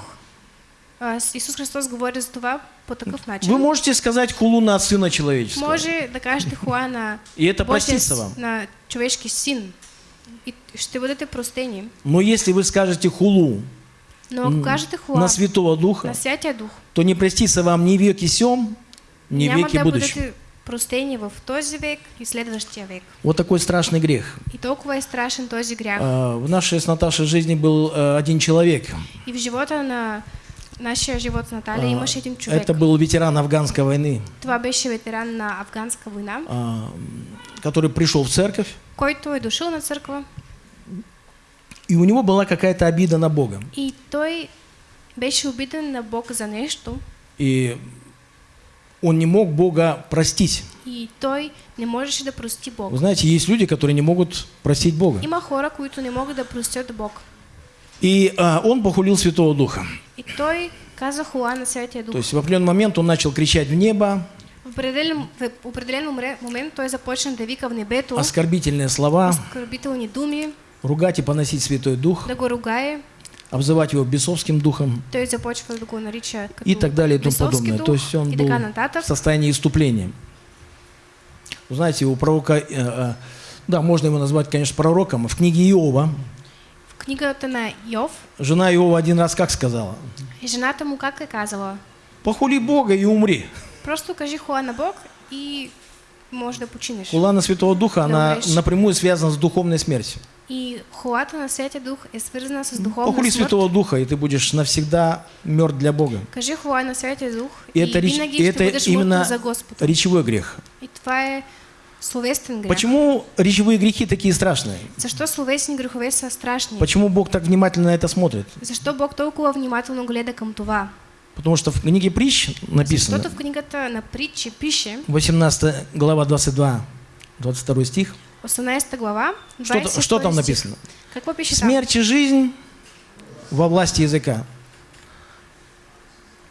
а, с- Исус Христос говори за това по такъв начин. Вы можете сказать хулу на Сына Человеческого. Може да кажете хуа на И это простится вам. на човешки син. И ще бъдете простени. Но если вы скажете хулу Но ако кажете хуа на Святого Духа, на Дух, то не простится вам ни веки сем, ни веки да будущем. Простени в този век и следващия век. Вот такой страшный грех. И толкова е страшен този грях. А, В нашей с Наташей жизни был э, один человек. И в живота на нашия живот с Наталия А, имаше един човек. Это был ветеран афганской войны, Това беше ветеран на афганска война, а, который пришел в церковь, който е дошъл на църква и у него была какая-то обида на Бога. и той беше обиден на Бог за нещо И он не мог Бога простить. и той не можеше да прости Бог. Вы знаете, есть люди, которые не могут простить Бога. Има хора, които не могат да простят Бог. И а, он похулил Святого Духа. И той каза хула на Святия Дух. То есть в определенный момент он начал кричать в небо, В определен, в определен момент той започна да вика в небето оскорбительные слова, оскърбителни думи, ругать и поносить Святой Дух, да го ругае. Обзывать его бесовским духом и так далее и тому подобное. То есть он и был в состоянии иступления. Знаете, у пророка, э, э, да, можно его назвать, конечно, пророком, в книге Иова, В книгата на Йов, жена Иова один раз как сказала? жената му как е казала? Похули Бога и умри. Просто кажи хула на Бог и може да починеш. Хула на Святого Духа, она умрешь. напрямую связана с духовной смертью. И хулата на Святия Дух е свързана с духовна Похули смърт. Святого Духа, и ты будешь навсегда мертв для Бога. Кажи хула на Святия Дух И и, это, реч- и это именно за Господа. речевой грех. И това е словесен грех. Почему речевые грехи такие страшные? Защо словесни грехове са страшни? Почему Бог так внимательно на это смотрит? Защо Бог толкова внимателно гледа към това? Потому что в книге притч написано, Защото в книгата на притчи пише, 18 глава 22, 22 стих, 18 глава, что, 22 что там написано? Пише там? Смерть и жизнь во власти языка.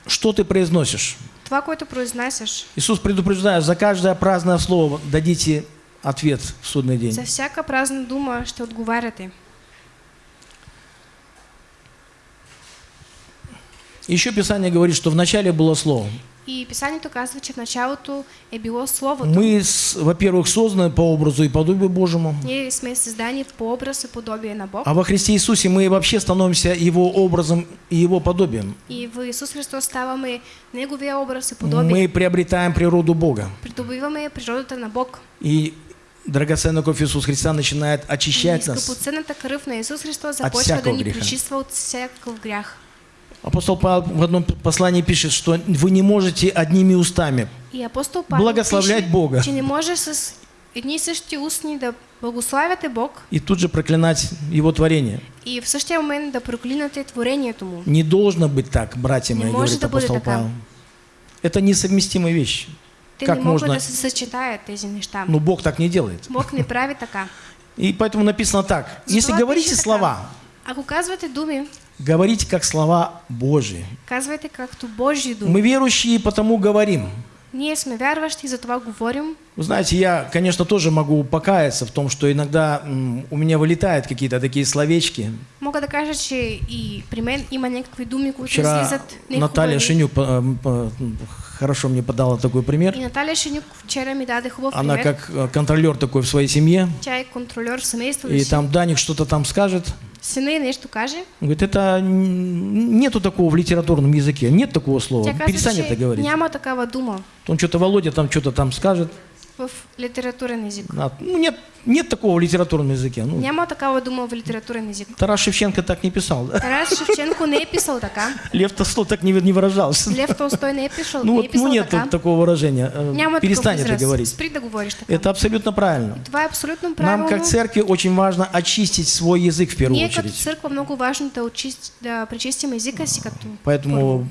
Что ты произносишь? Това, което произнасяш, Иисус предупреждает, за каждое праздное слово дадите ответ в судный день. за всяка празна дума ще отговаряте. Еще Писание говорит, что вначале было Слово. И Писанието казва, че в началото е било Словото. Мы, во-первых, созданы по образу и подобию Божьему, Ние сме създани по образ и подобие на Бог. а во Христе Иисусе мы вообще становимся Его образом и Его подобием. И в Исус Христос ставаме Неговия образ и подобие. Мы приобретаем природу Бога. Придобиваме природата на Бог. И драгоценная кровь Иисуса Христа начинает И очищать нас. скъпоценната кръв на Исус Христос започва да ни пречиства от всякакъв грях. Апостол Павел в одном послании пишет, что вы не можете одними устами И апостол Павел Благословлять пише, Бога. че не може с и същи устни да Бог и тут же проклинать Его творение. и в същия момент да проклинате творението му. Не должно быть так, братья Не мои, может говорит да апостол. Павел. Это несовместимые вещи. Те Как не можно- да се съчетаят тези неща. Но Бог так не делает. Бог не прави така. И поэтому написано так. Если говорите слова, Ако казвате думи, говорите как слова Божьи. казвайте както Божии думи. Мы верующие, потому говорим. Ние сме вярващи, затова говорим. Вы знаете, я, конечно, тоже могу покаяться в том, что иногда у меня вылетают какие-то такие словечки. Мога да кажа, че и при мен има някакви думи, които Вчера излизат Наталья. Шинюк по- по- хорошо мне подала такой пример. И Наталия Шенюк вчера ми даде хубав Она пример. как э, контролер такой в своей семье. Тя е контролер в семейството И там Даник что-то там скажет. Й нещо каже. Говорит, это нету такого в литературном языке. Нет такого слова. Перестань это говорить. няма такава дума Он что-то Володя там что-то там скажет. В литературен език. А, Ну, нет, нет такого в литературном языке. Ну, Няма такава дума в литературен език. Тарас Шевченко так не писал. да? Тарас Шевченко не писал така. Лев Толстой так не, не выражался. Лев Толстой не писал, Ну, не вот, ну писал нет така. такого выражения. Э, Няма Перестань это говорить. Спри да говориш така. Это абсолютно правильно. Е абсолютно Нам, правилно. как церкви, очень важно очистить свой язык в первую като очередь. църква много важно да, очист, да пречистим езика си като Поэтому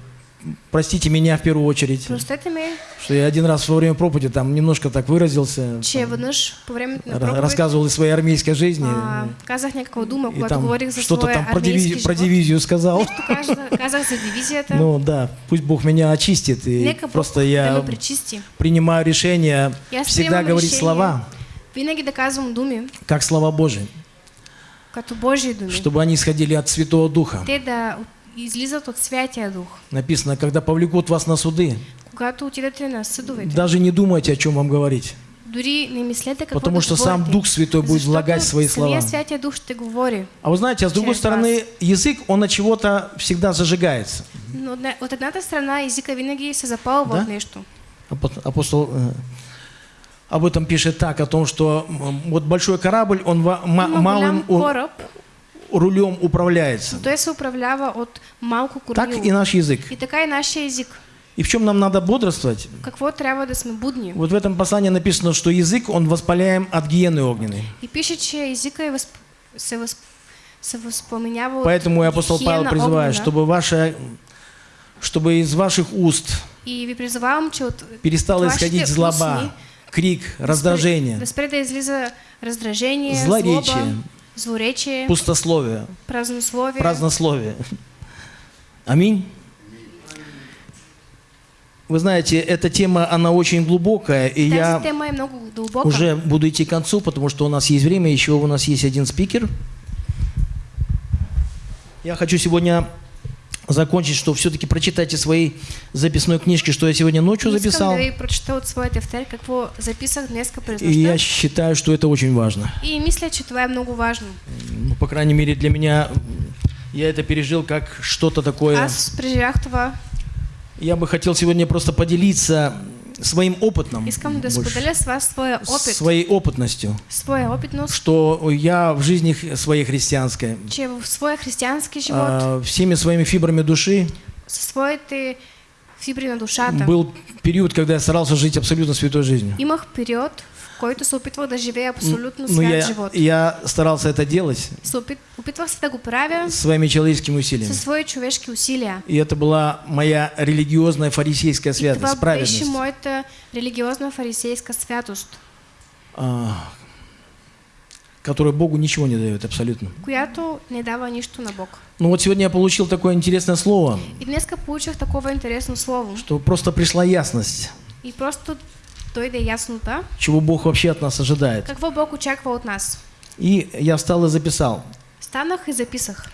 простите меня в первую очередь, ме, что я один раз во время проповеди там немножко так выразился, че на ра- проповед рассказывал из своей армейской жизни. а, казах някаква дума, И там что-то там про, диви- про дивизию сказал. Казах, казах за дивизията. Ну да, пусть Бог меня очистит. И Нека просто я принимаю решение аз всегда говорить решение слова, Винаги да казвам думи, как слова Божии, чтобы они исходили от Святого Духа. Те да излизат от Святия Дух. Написано, когда повлекут вас на суды, Когато отидете на съдовете, даже не думайте, о чем вам говорить. дори не мислете какво Потому да что сам. Дух Святой будет Защото влагать свои слова. Святия Дух ще говори. А вы знаете, а с другой Через стороны, язык, он от чего-то всегда зажигается. Но от едната страна езика винаги се запалва Да? от нещо. Апо- Апостол э, об этом пишет так, о том, что вот большой корабль, он малым у- кораб, рулем управляется. но той се управлява от малко Так кормило. и наш язык. И така и нашия език. И в чем нам надо бодрствовать? Какво трябва да сме будни? Вот в этом послании написано, что язык, он воспаляем от гиены огненной. И пише, че езика е възп... се, възп... се възпламенява от Поэтому и апостол Павел призывает, огнена. чтобы, ваше, чтобы из ваших уст И ви призовавам, че от перестала исходить злоба, устни крик, раздражение, да излиза раздражение, Злоречие. злоба, злоречие, пустословие, празнословие. празднословие. Аминь. Вы знаете, эта тема, она очень глубокая, и я уже буду идти к концу, потому что у нас есть время, еще у нас есть один спикер. Я хочу сегодня закончить, что все-таки прочитайте свои записной книжки, что я сегодня ночью записал. И я считаю, что это очень важно. И мисля, е много важно. Ну, по крайней мере, для меня я это пережил как что-то такое. Това. Я бы хотел сегодня просто поделиться своим опытом, Искам да больше, споделя с вас своя опит. своей опытностью, Своя опитност, что я в жизни своей христианской. Че в своя християнски живот, а, всеми своими фибрами души. Със своите фибри на душата, был период, когда я старался жить абсолютно святой жизнью. имах период, който се опитвах да живея абсолютно Но свят я, живот. я старался это делать опит, опитвах се да го правя своими человеческими усилиями. със свои човешки усилия. И это была моя религиозная фарисейская И святость, беше праведность. моята религиозна фарисейска святост, а, которая Богу ничего не дает абсолютно. която не дава нищо на Бог. Ну вот сегодня я получил такое интересное слово, И днеска получих такова интересно слово. что просто пришла ясность, И просто дойде яснота, чего Бог вообще от нас ожидает. какво Бог очаква от нас. И я встал и записал. Станах и записах.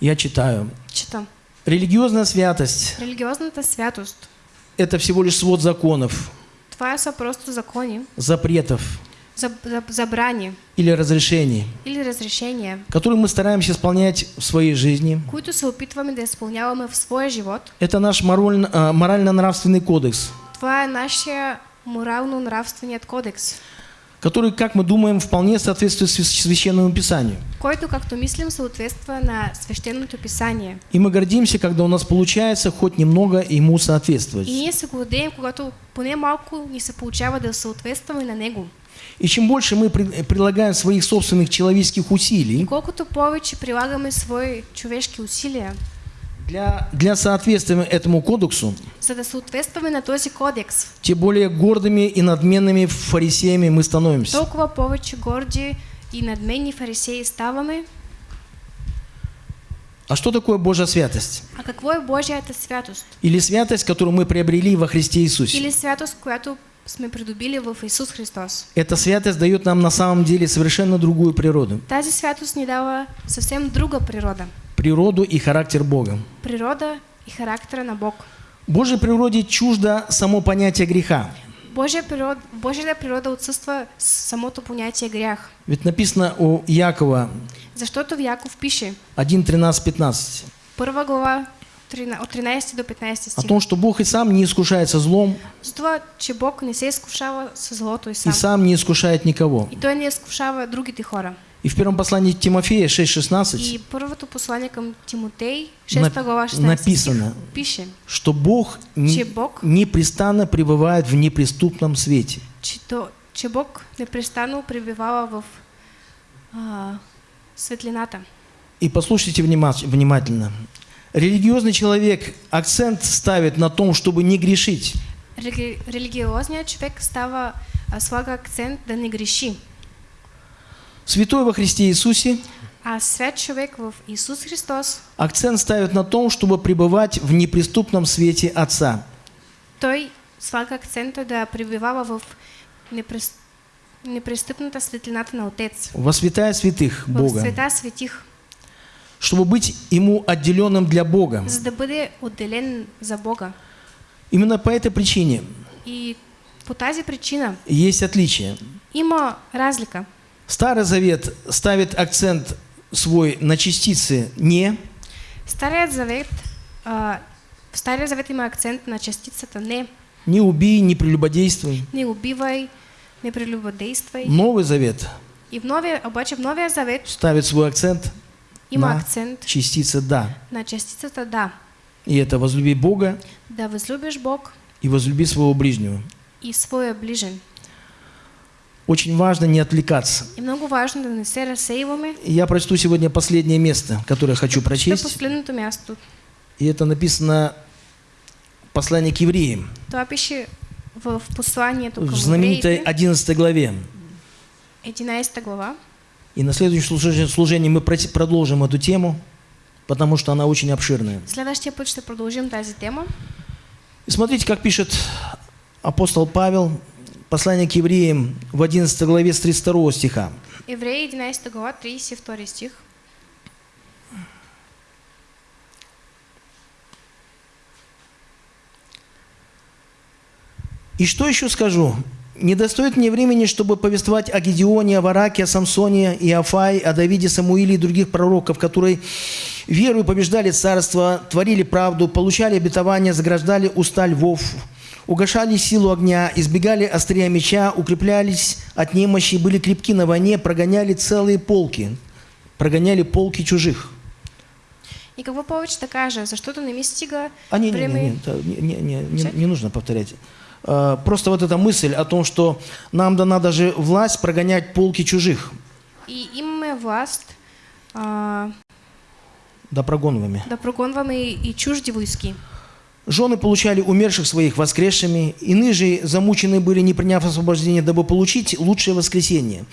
Я читаю. Читам. Религиозная святость Религиозната святост. – это всего лишь свод законов, Това са просто закони, запретов заб, заб, забрани или разрешений, или разрешения, которые мы стараемся исполнять в своей жизни. които се опитваме да изпълняваме в своя живот. Это наш а, морально-нравственный кодекс, Това е нашия морално-нравственият кодекс, который, как мы думаем, вполне соответствует свящ- священному писанию. който, както мислим, съответства на свещеното писание. И мы гордимся, когда у нас получается хоть немного ему соответствовать. И ние се гордеем, когато поне малко ни се получава да съответстваме на него. И чем больше мы при- прилагаем своих собственных человеческих И усилий колкото повече прилагаме свои човешки усилия, для, для соответствия этому кодексу, за да съответстваме на този кодекс, тем более гордыми и надменными фарисеями мы становимся. толкова повече горди и надменни фарисеи ставаме. А что такое Божья святость? А какво е Божията святост? Или святость, которую мы приобрели во Христе Иисусе? Или святост, която сме придобили в Исус Христос? Эта святость дает нам на самом деле совершенно другую природу. Тази святост ни дава съвсем друга природа. Природу и характер Бога. Природа и характера на Бог. Божьей природе чуждо само понятие греха. Божия природа, Божията природа отсъства с самото понятие грях. Ведь написано у Якова Защото в Яков пише, 1, 13, 15 първа глава, от 13 до 15 о стих. том, что Бог и сам не искушается злом, За това, че Бог не се изкушава с злото и и сам. сам не искушает никого. И Той не изкушава другите хора. И в первом послании Тимофея И 6,16, първото послание към Тимотей, 6 Нап- глава, 16 написано, пише, что Бог не- Бог, непрестанно пребывает в неприступном свете. че, то, че Бог непрестанно пребивава в а, светлината. И послушайте внима- внимательно. Религиозный человек акцент ставит на том, чтобы не грешить. Рели, религиозният човек става, а, слага акцент да не греши. Святой во Христе Иисусе А свят човек в Исус Христос, акцент ставит на том, чтобы пребывать в неприступном свете Отца. той слага акцента да пребивава в непрес, непрестъпната светлината на Отец. во святая святых Бога, света светих, чтобы быть Ему отделенным для Бога. за да бъде отделен за Бога. Именно по этой причине И по тази причина есть отличие. има разлика. Старый Завет ставит акцент свой на частицы «не», Старият завет, в Стария завет има акцент на частицата не. «не убий, не прелюбодействуй». Не убивай, не прелюбодействай. Новый Завет И в новия, обаче в новия завет ставит свой акцент има на акцент частице «да». на частицата да. И это возлюби Бога Да възлюбиш Бог и возлюби своего ближнего. и своя ближен. Очень важно не отвлекаться. И много важно да не се разсейваме. И Я прочту сегодня последнее место, которое хочу прочесть. последното място. И это написано в послании к евреям, Това пише в посланието към в знаменитой евреите, 11 главе. 11 глава. И на следующем служении- мы продолжим эту тему, потому что она очень обширная. Следващия път ще продължим тази тема. И смотрите, как пишет апостол Павел, послание к евреям в 11 главе с 32 стиха. Евреи 11 глава, 32 стих. И что еще скажу? Не достоит мне времени, чтобы повествовать о Гедеоне, о Вараке, о Самсоне, и Афае, о Давиде, Самуиле и других пророков, которые верою побеждали царство, творили правду, получали обетование, заграждали уста львов, угошали силу огня, избегали острия меча, укреплялись от немощи, были крепки на войне, прогоняли целые полки, прогоняли полки чужих. И какво повече да кажа, защото не ми стига А не, не, не, не, не, не, не, не, не нужно повторять. А, Просто вот эта мысль о том, что нам дана даже власть прогонять полки чужих, И имаме власт а, да прогонываемыми. да прогонваме и, и чужди войски. Жены получали умерших своих воскресшими, иные же замучены были, не приняв освобождение, дабы получить лучшее воскресение.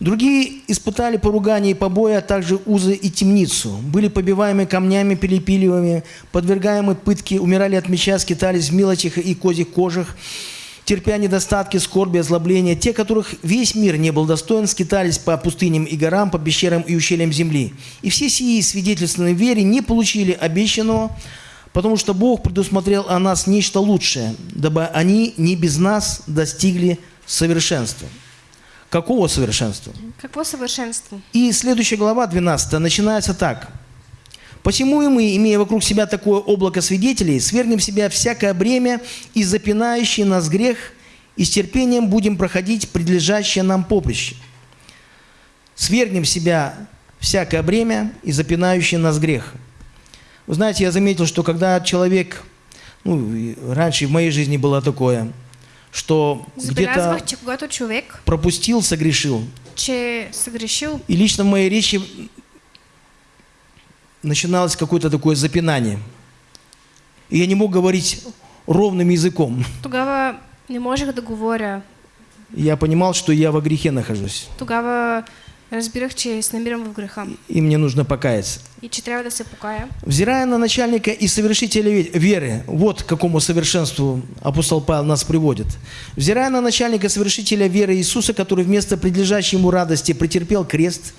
Другие испытали поругание и побои, а также узы и темницу. Были побиваемы камнями, перепиливаемы, подвергаемы пытке, умирали от меча, скитались в мелочах и козьих кожах, терпя недостатки, скорби, озлобления. Те, которых весь мир не был достоин, скитались по пустыням и горам, по пещерам и ущельям земли. И все сии, свидетельственные вере, не получили обещанного, потому что Бог предусмотрел о нас нечто лучшее, дабы они не без нас достигли совершенства. Какого совершенства? Какво съвършенство? И следующая глава, 12, начинается так. «Посему и мы, имея вокруг себя такое облако свидетелей, свергнем в себя всякое бремя и запинающий нас грех, и с терпением будем проходить предлежащее нам поприще. Свергнем в себя всякое бремя и запинающий нас грех». Вы знаете, я заметил, что когда человек, ну, раньше в моей жизни было такое, что где-то пропустил, согрешил. че съгрешил, И лично в моей речи начиналось какое-то такое запинание. И я не мог говорить ровным языком. тогава не можех да говоря. Я понимал, что я во грехе нахожусь. Тогава се намирам в греха И мне нужно покаяться. и че трябва да се покая. Взирая на начальника и совершителя ве- веры, вот к какому совершенству апостол Павел нас приводит. Взирая на начальника совершителя веры Иисуса, который вместо предлежащей ему радости претерпел крест,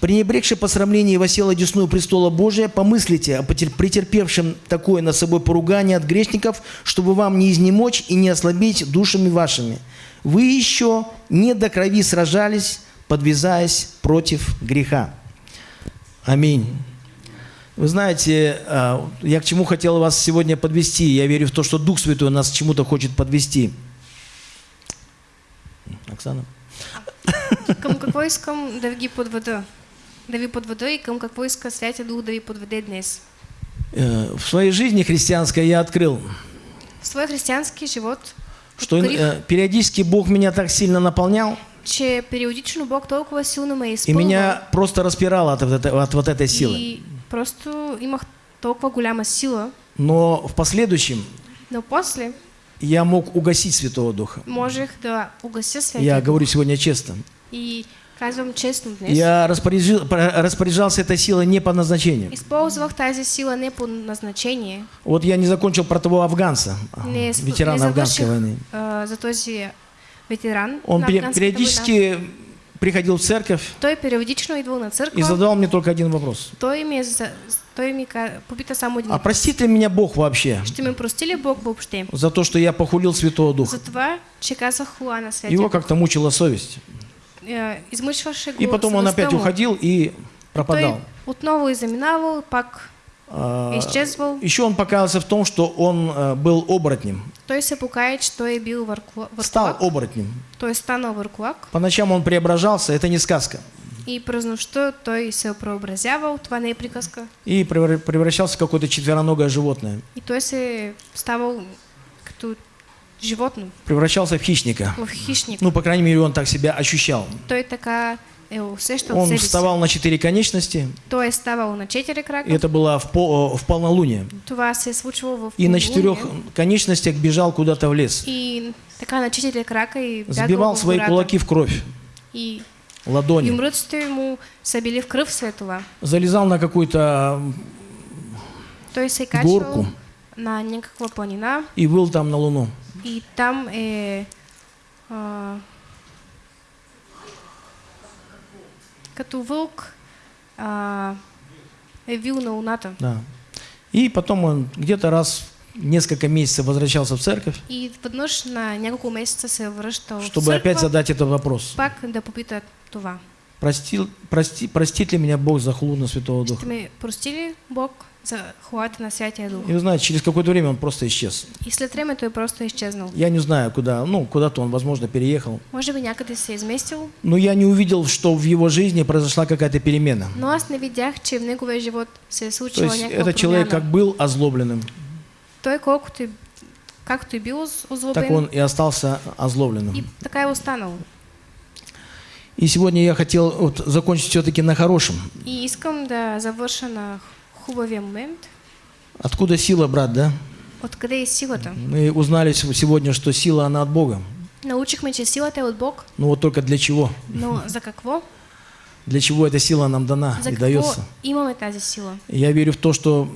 пренебрегший посрамление и восел одесную престола Божия, помыслите о претерпевшем такое над собой поругание от грешников, чтобы вам не изнемочь и не ослабить душами вашими. Вы еще не до крови сражались, подвязаясь против греха. Аминь. Вы знаете, а, я к чему хотел вас сегодня подвести. Я верю в то, что Дух Святой нас к чему-то хочет подвести. Оксана? Към какво искам да ги подведа? Да ви подведа и към какво иска Святия Дух да ви подведе днес. Э, В своей жизни христианской я открыл, В своя християнски живот что э, периодически Бог меня так сильно наполнял, че периодично Бог толкова силно ме е и меня просто распирало от, вот этой- от вот этой силы. И просто имах толкова голяма сила, Но в последующем но после я мог угасить Святого Духа. можех да угася Святия Я говорю сегодня честно. И казвам честно днес, Я распоряжил- распоряжался этой силой не по назначению. използвах тази сила не по назначение, Вот я не закончил про того афганца, не, ветерана не афганской войны. а, за този ветеран Он афганската война. периодически приходил в церковь Той периодично идвал на църква. и задавал мне только один вопрос. Той ми, е за... той ка... попита един А простит ли меня Бог вообще Ще ме прости ли Бог въобще? за то, что я похулил Святого Духа? За това, че казах хула на святия Его как-то мучила совесть. Го И потом он опять уходил и Той пропадал. отново е заминавал, пак А, е изчезвал. Еще он покаялся в том, что он а, был оборотнем. Той се покая, че той е бил въркла... Стал оборотнем. Той е станал върколак. По ночам он преображался, это не сказка. И през нощта той се е преобразявал, това не е приказка. И превра- превращался в какое-то четвероногое животное. И той се е ставал като животно, Превращался в хищника. в хищник. Ну, по крайней мере, он так себя ощущал. Той така е усещал Он вставал на четыре конечности, Той е ставал на крака. и это было в, по- в полнолуние. И на четырех конечностях бежал куда-то в лес. И така на четири крака и Сбивал свои кулаки в кровь, И ладони. юмруците му са били в след това. Залезал на какую-то горку и выл там на луну. и там е а, като вълк а, е вил на луната. Да. И потом он где-то раз в несколько месяцев возвращался в церковь, И веднъж на няколко месеца се връщал в чтобы църква, опять задать этот вопрос. пак да попита това. Простил, прости, простит ли меня Бог за хулу на Святого Духа? ме прости ли Бог за хулата на Святия Дух? И вы знаете, через какое-то время он просто исчез. И след време той просто е изчезнал. Я не знаю, куда, ну, куда-то он, возможно, переехал. Може би някъде се изместил, Но я не увидел, что в его жизни произошла какая-то перемена. но аз не видях, че в неговия живот се е То случила есть этот человек как был озлобленным, Той колкото и, както и бил оз- так он и остался озлобленным. и така е останал. И сегодня я хотел вот, закончить все-таки на хорошем. И искам да завърша на хубавия момент. Откуда сила, брат, да? Откъде е силата? Мы узнали сегодня, что сила, она от Бога. Научихме, че силата е от Бог, Ну вот только для чего? но за какво? Для чего эта сила нам дана За и дается? имаме тази сила? Я верю в то, что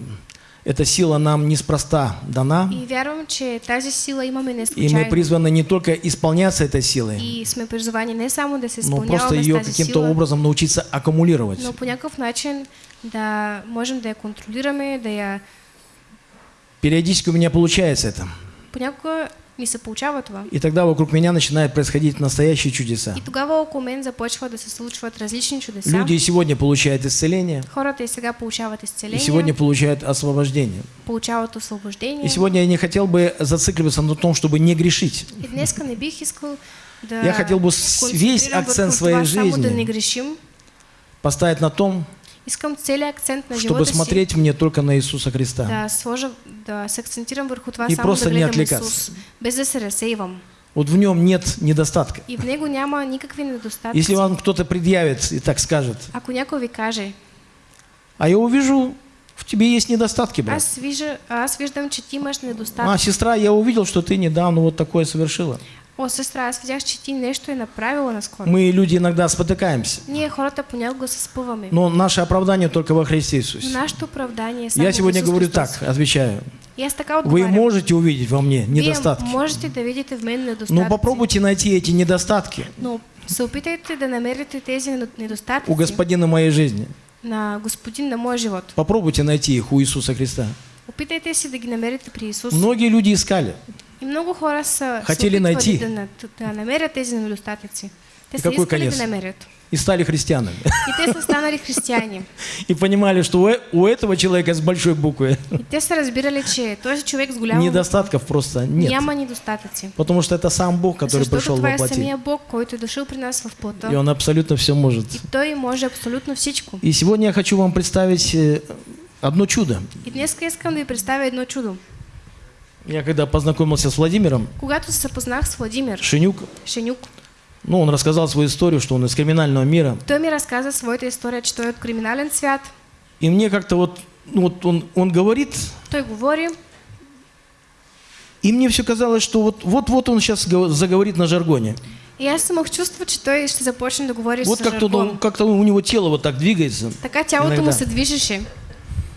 эта сила нам неспроста дана, И вярвам, че тази сила имаме не и мы случайно. призваны не только исполняться этой силой, И сме призвани не само да се но просто ее каким-то сила, образом научиться аккумулировать. но по някакъв начин да можем да я контролираме, да я... Периодически у меня получается это. Понякога ми се получава това. И тогда вокруг меня начинают происходить настоящие чудеса. И тогава около мен започва да се случват различни чудеса. Люди и сегодня получают исцеление, Хората и сега получават и изцеление, сегодня получают освобождение. получават освобождение. И сегодня я не хотел бы зацикливаться на том, чтобы не грешить. И днеска не бих искал да Я хотел бы весь акцент своей да жизни не грешим. Поставить на том, Искам целият акцент на чтобы живота си смотреть мне только на Иисуса Христа. да сложа, да се акцентирам върху това И само просто да не отвлекаться. Исус, без да се разсейвам. Вот в нем нет недостатка. и в него няма никакви недостатъци. Если вам кто-то предъявит и так скажет, Ако някой ви каже, а я увижу, в тебе есть недостатки, брат. аз, вижа, аз виждам, че ти имаш А, недостатък. сестра, я увидел, что ты недавно вот такое совершила. О, сестра, аз видях, че ти нещо е направила наскоро. Мы, люди, иногда спотыкаемся. Ние хората понякога се спъваме. Но наше оправдание только во Христе Но Иисусе. нашето оправдание е само Я сегодня Исус говорю Христос. так, отвечаю. Аз така Вы можете увидеть во мне Вие недостатки. можете да видите в мен недостатъци. Но попробуйте найти эти недостатки Но се опитайте да намерите тези недостатъци у господина моей жизни. на Господин на моя живот. Попробуйте найти их у Иисуса Христа. Опитайте се да ги намерите при Исус. Многие люди искали. И много хора са Хотели найти. Да, да намерят тези недостатъци. Те И са какой конец? да намерят. И стали христианами. И те са станали християни. И понимали, что у э- у этого человека с большой буквы И те са разбирали, че този човек с голяма недостатков просто нет. няма недостатъци. Потому что это сам Бог, который Защото пришел во плоти. самия Бог, който е дошъл при нас в плота. И Он абсолютно все может. И Той може абсолютно всичко. И сегодня я хочу вам представить э, одно чудо. И днес искам да ви представя едно чудо. Я когда познакомился с Владимиром Когато се запознах с Владимир Шинюк, Шенюк, ну, он рассказал свою историю, что он из криминального мира. той ми разказа своята история, че той е от криминален свят. И мне как-то вот, ну, вот он, он говорит, Той говори и мне все казалось, что вот- вот-вот он сейчас заговорит на жаргоне. и аз имах чувство, че той ще започне да говори Вот с как-то, жаргон. как-то у него тело вот так двигается. Така тялото иногда. му се движеше.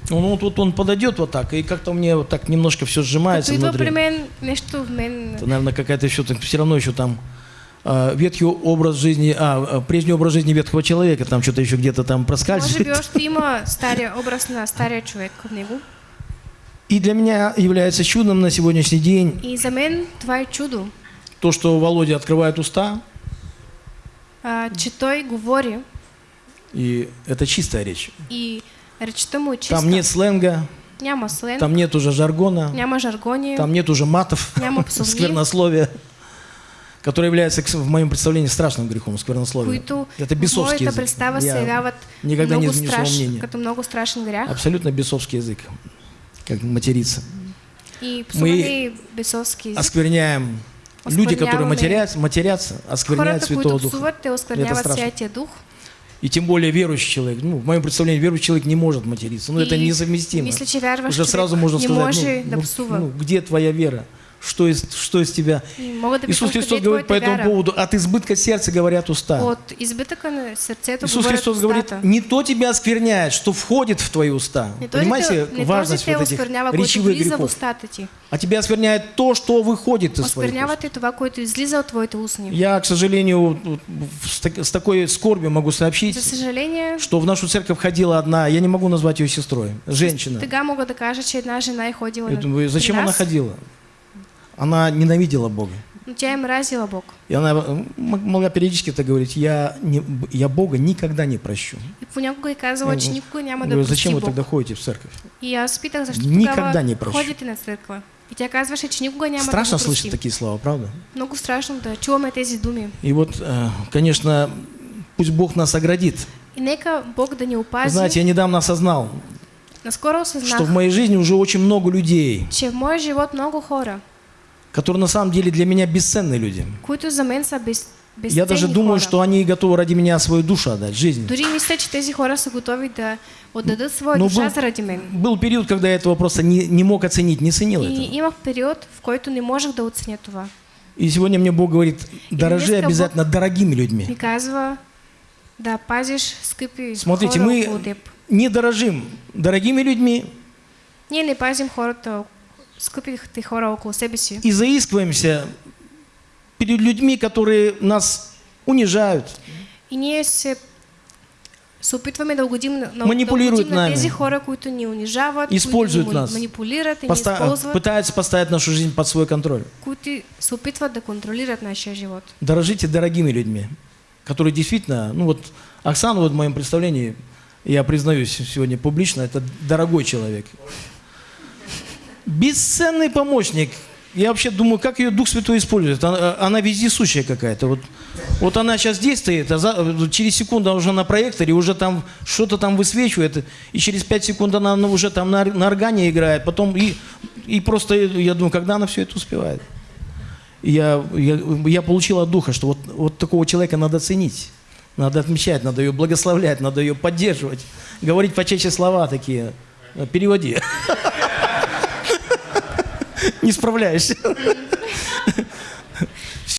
Он, вот, вот он подойдет вот так, и как-то мне вот так немножко все сжимается Като внутри. нещо в мен... Это, наверное, какая-то еще, все равно еще там а, ветхий образ жизни, а, а, прежний образ жизни ветхого человека, там что-то еще где-то там проскальзывает. още има стария образ на стария човек в него. И для меня является чудом на сегодняшний день И за мен това е чудо, то, что Володя открывает уста, а, че той говори и это чистая речь. и Там нет сленга, Няма сленг, там нет уже жаргона, няма жаргони, там нет уже матов, няма псовни, сквернословия, которое является, в моем представлении, страшным грехом, сквернословие. Это бесовский язык. представа Я никогда не изменю своего страш, мнения. като много страшен грях. Абсолютно бесовский язык, как материться. И псуване и бесовски език. Оскверняем люди, которые матерятся, матерятся оскверняют Хората, Святого Духа. оскверняват страшно. Дух. И тем более верующий человек. Ну, в моем представлении, верующий человек не может материться. Ну, это И несовместимо. Мисля, че вярващ Уже сразу можно сказать, ну, ну, ну, где твоя вера? Что из, что из тебя? Иисус Христос говорит по этому поводу, от избытка сердца говорят уста. От избитъка на сърцето Иисус Христос говорит, не то тебя оскверняет, что входит в твои уста. Не Понимаете те, не важность вот этих речевых грехов? А тебя оскверняет то, что выходит из твоих уст. Я, к сожалению, с, так- с такой скорбью могу сообщить, что в нашу церковь ходила одна, я не могу назвать ее сестрой, женщина. зачем она ходила? Она ненавидела Бога. тя е мразила Бог. И она м- могла периодически это говорить, я, не, я Бога никогда не прощу. И понякога е казала, че никога няма да прости зачем вы тогда ходите в церковь? И аз питах, защо Никогда не прощу. ходите на църква. И тя казваше, че никога няма Страшно да слышать такие слова, правда? Много страшно да чуваме тези думи. И вот, э, конечно, пусть Бог нас оградит. И нека Бог да ни Вы опази. знаете, я недавно осознал, Наскоро что в моей жизни уже очень много людей, че в моя живот много хора, которые на самом деле для меня бесценные люди. Я даже думаю, что они готовы ради меня свою душу отдать, жизнь. Дори мисля, че тези хора са готови да отдадат своя Но душа был, заради мен. был период, когда я этого просто не, не мог оценить, не ценил И это. имах период, в който не можех да оценя това. И сегодня мне Бог говорит, дорожи обязательно дорогими людьми. Ми казва да пазиш скъпи Смотрите, мы не дорожим дорогими людьми Ние не пазим хората, скъпите хора около себе си. и заискиваемся перед людьми, которые нас унижают, И ние се, се опитваме да угодим на, на, Манипулират да угодим на нами. тези хора, които ни унижават, Използват които ни нас. манипулират и ни поста- използват, пытаются поставить нашу жизнь под свой контроль. които се опитват да контролират нашия живот. Дорожите дорогими людьми, которые действительно, ну вот Оксана вот в моем представлении, я признаюсь сегодня публично, это дорогой человек. Бесценный помощник. Я вообще думаю, как ее Дух Святой использует. Она, она вездесущая какая-то. Вот, вот она сейчас стоит, а за- через секунду она уже на проекторе, уже там что-то там высвечивает, и через пять секунд она ну, уже там на, на органе играет, потом и, и просто, я думаю, когда она все это успевает. Я, я, я получил от Духа, что вот, вот такого человека надо ценить, надо отмечать, надо ее благословлять, надо ее поддерживать, говорить почаще слова такие. Э, Переводи. Не справляешься.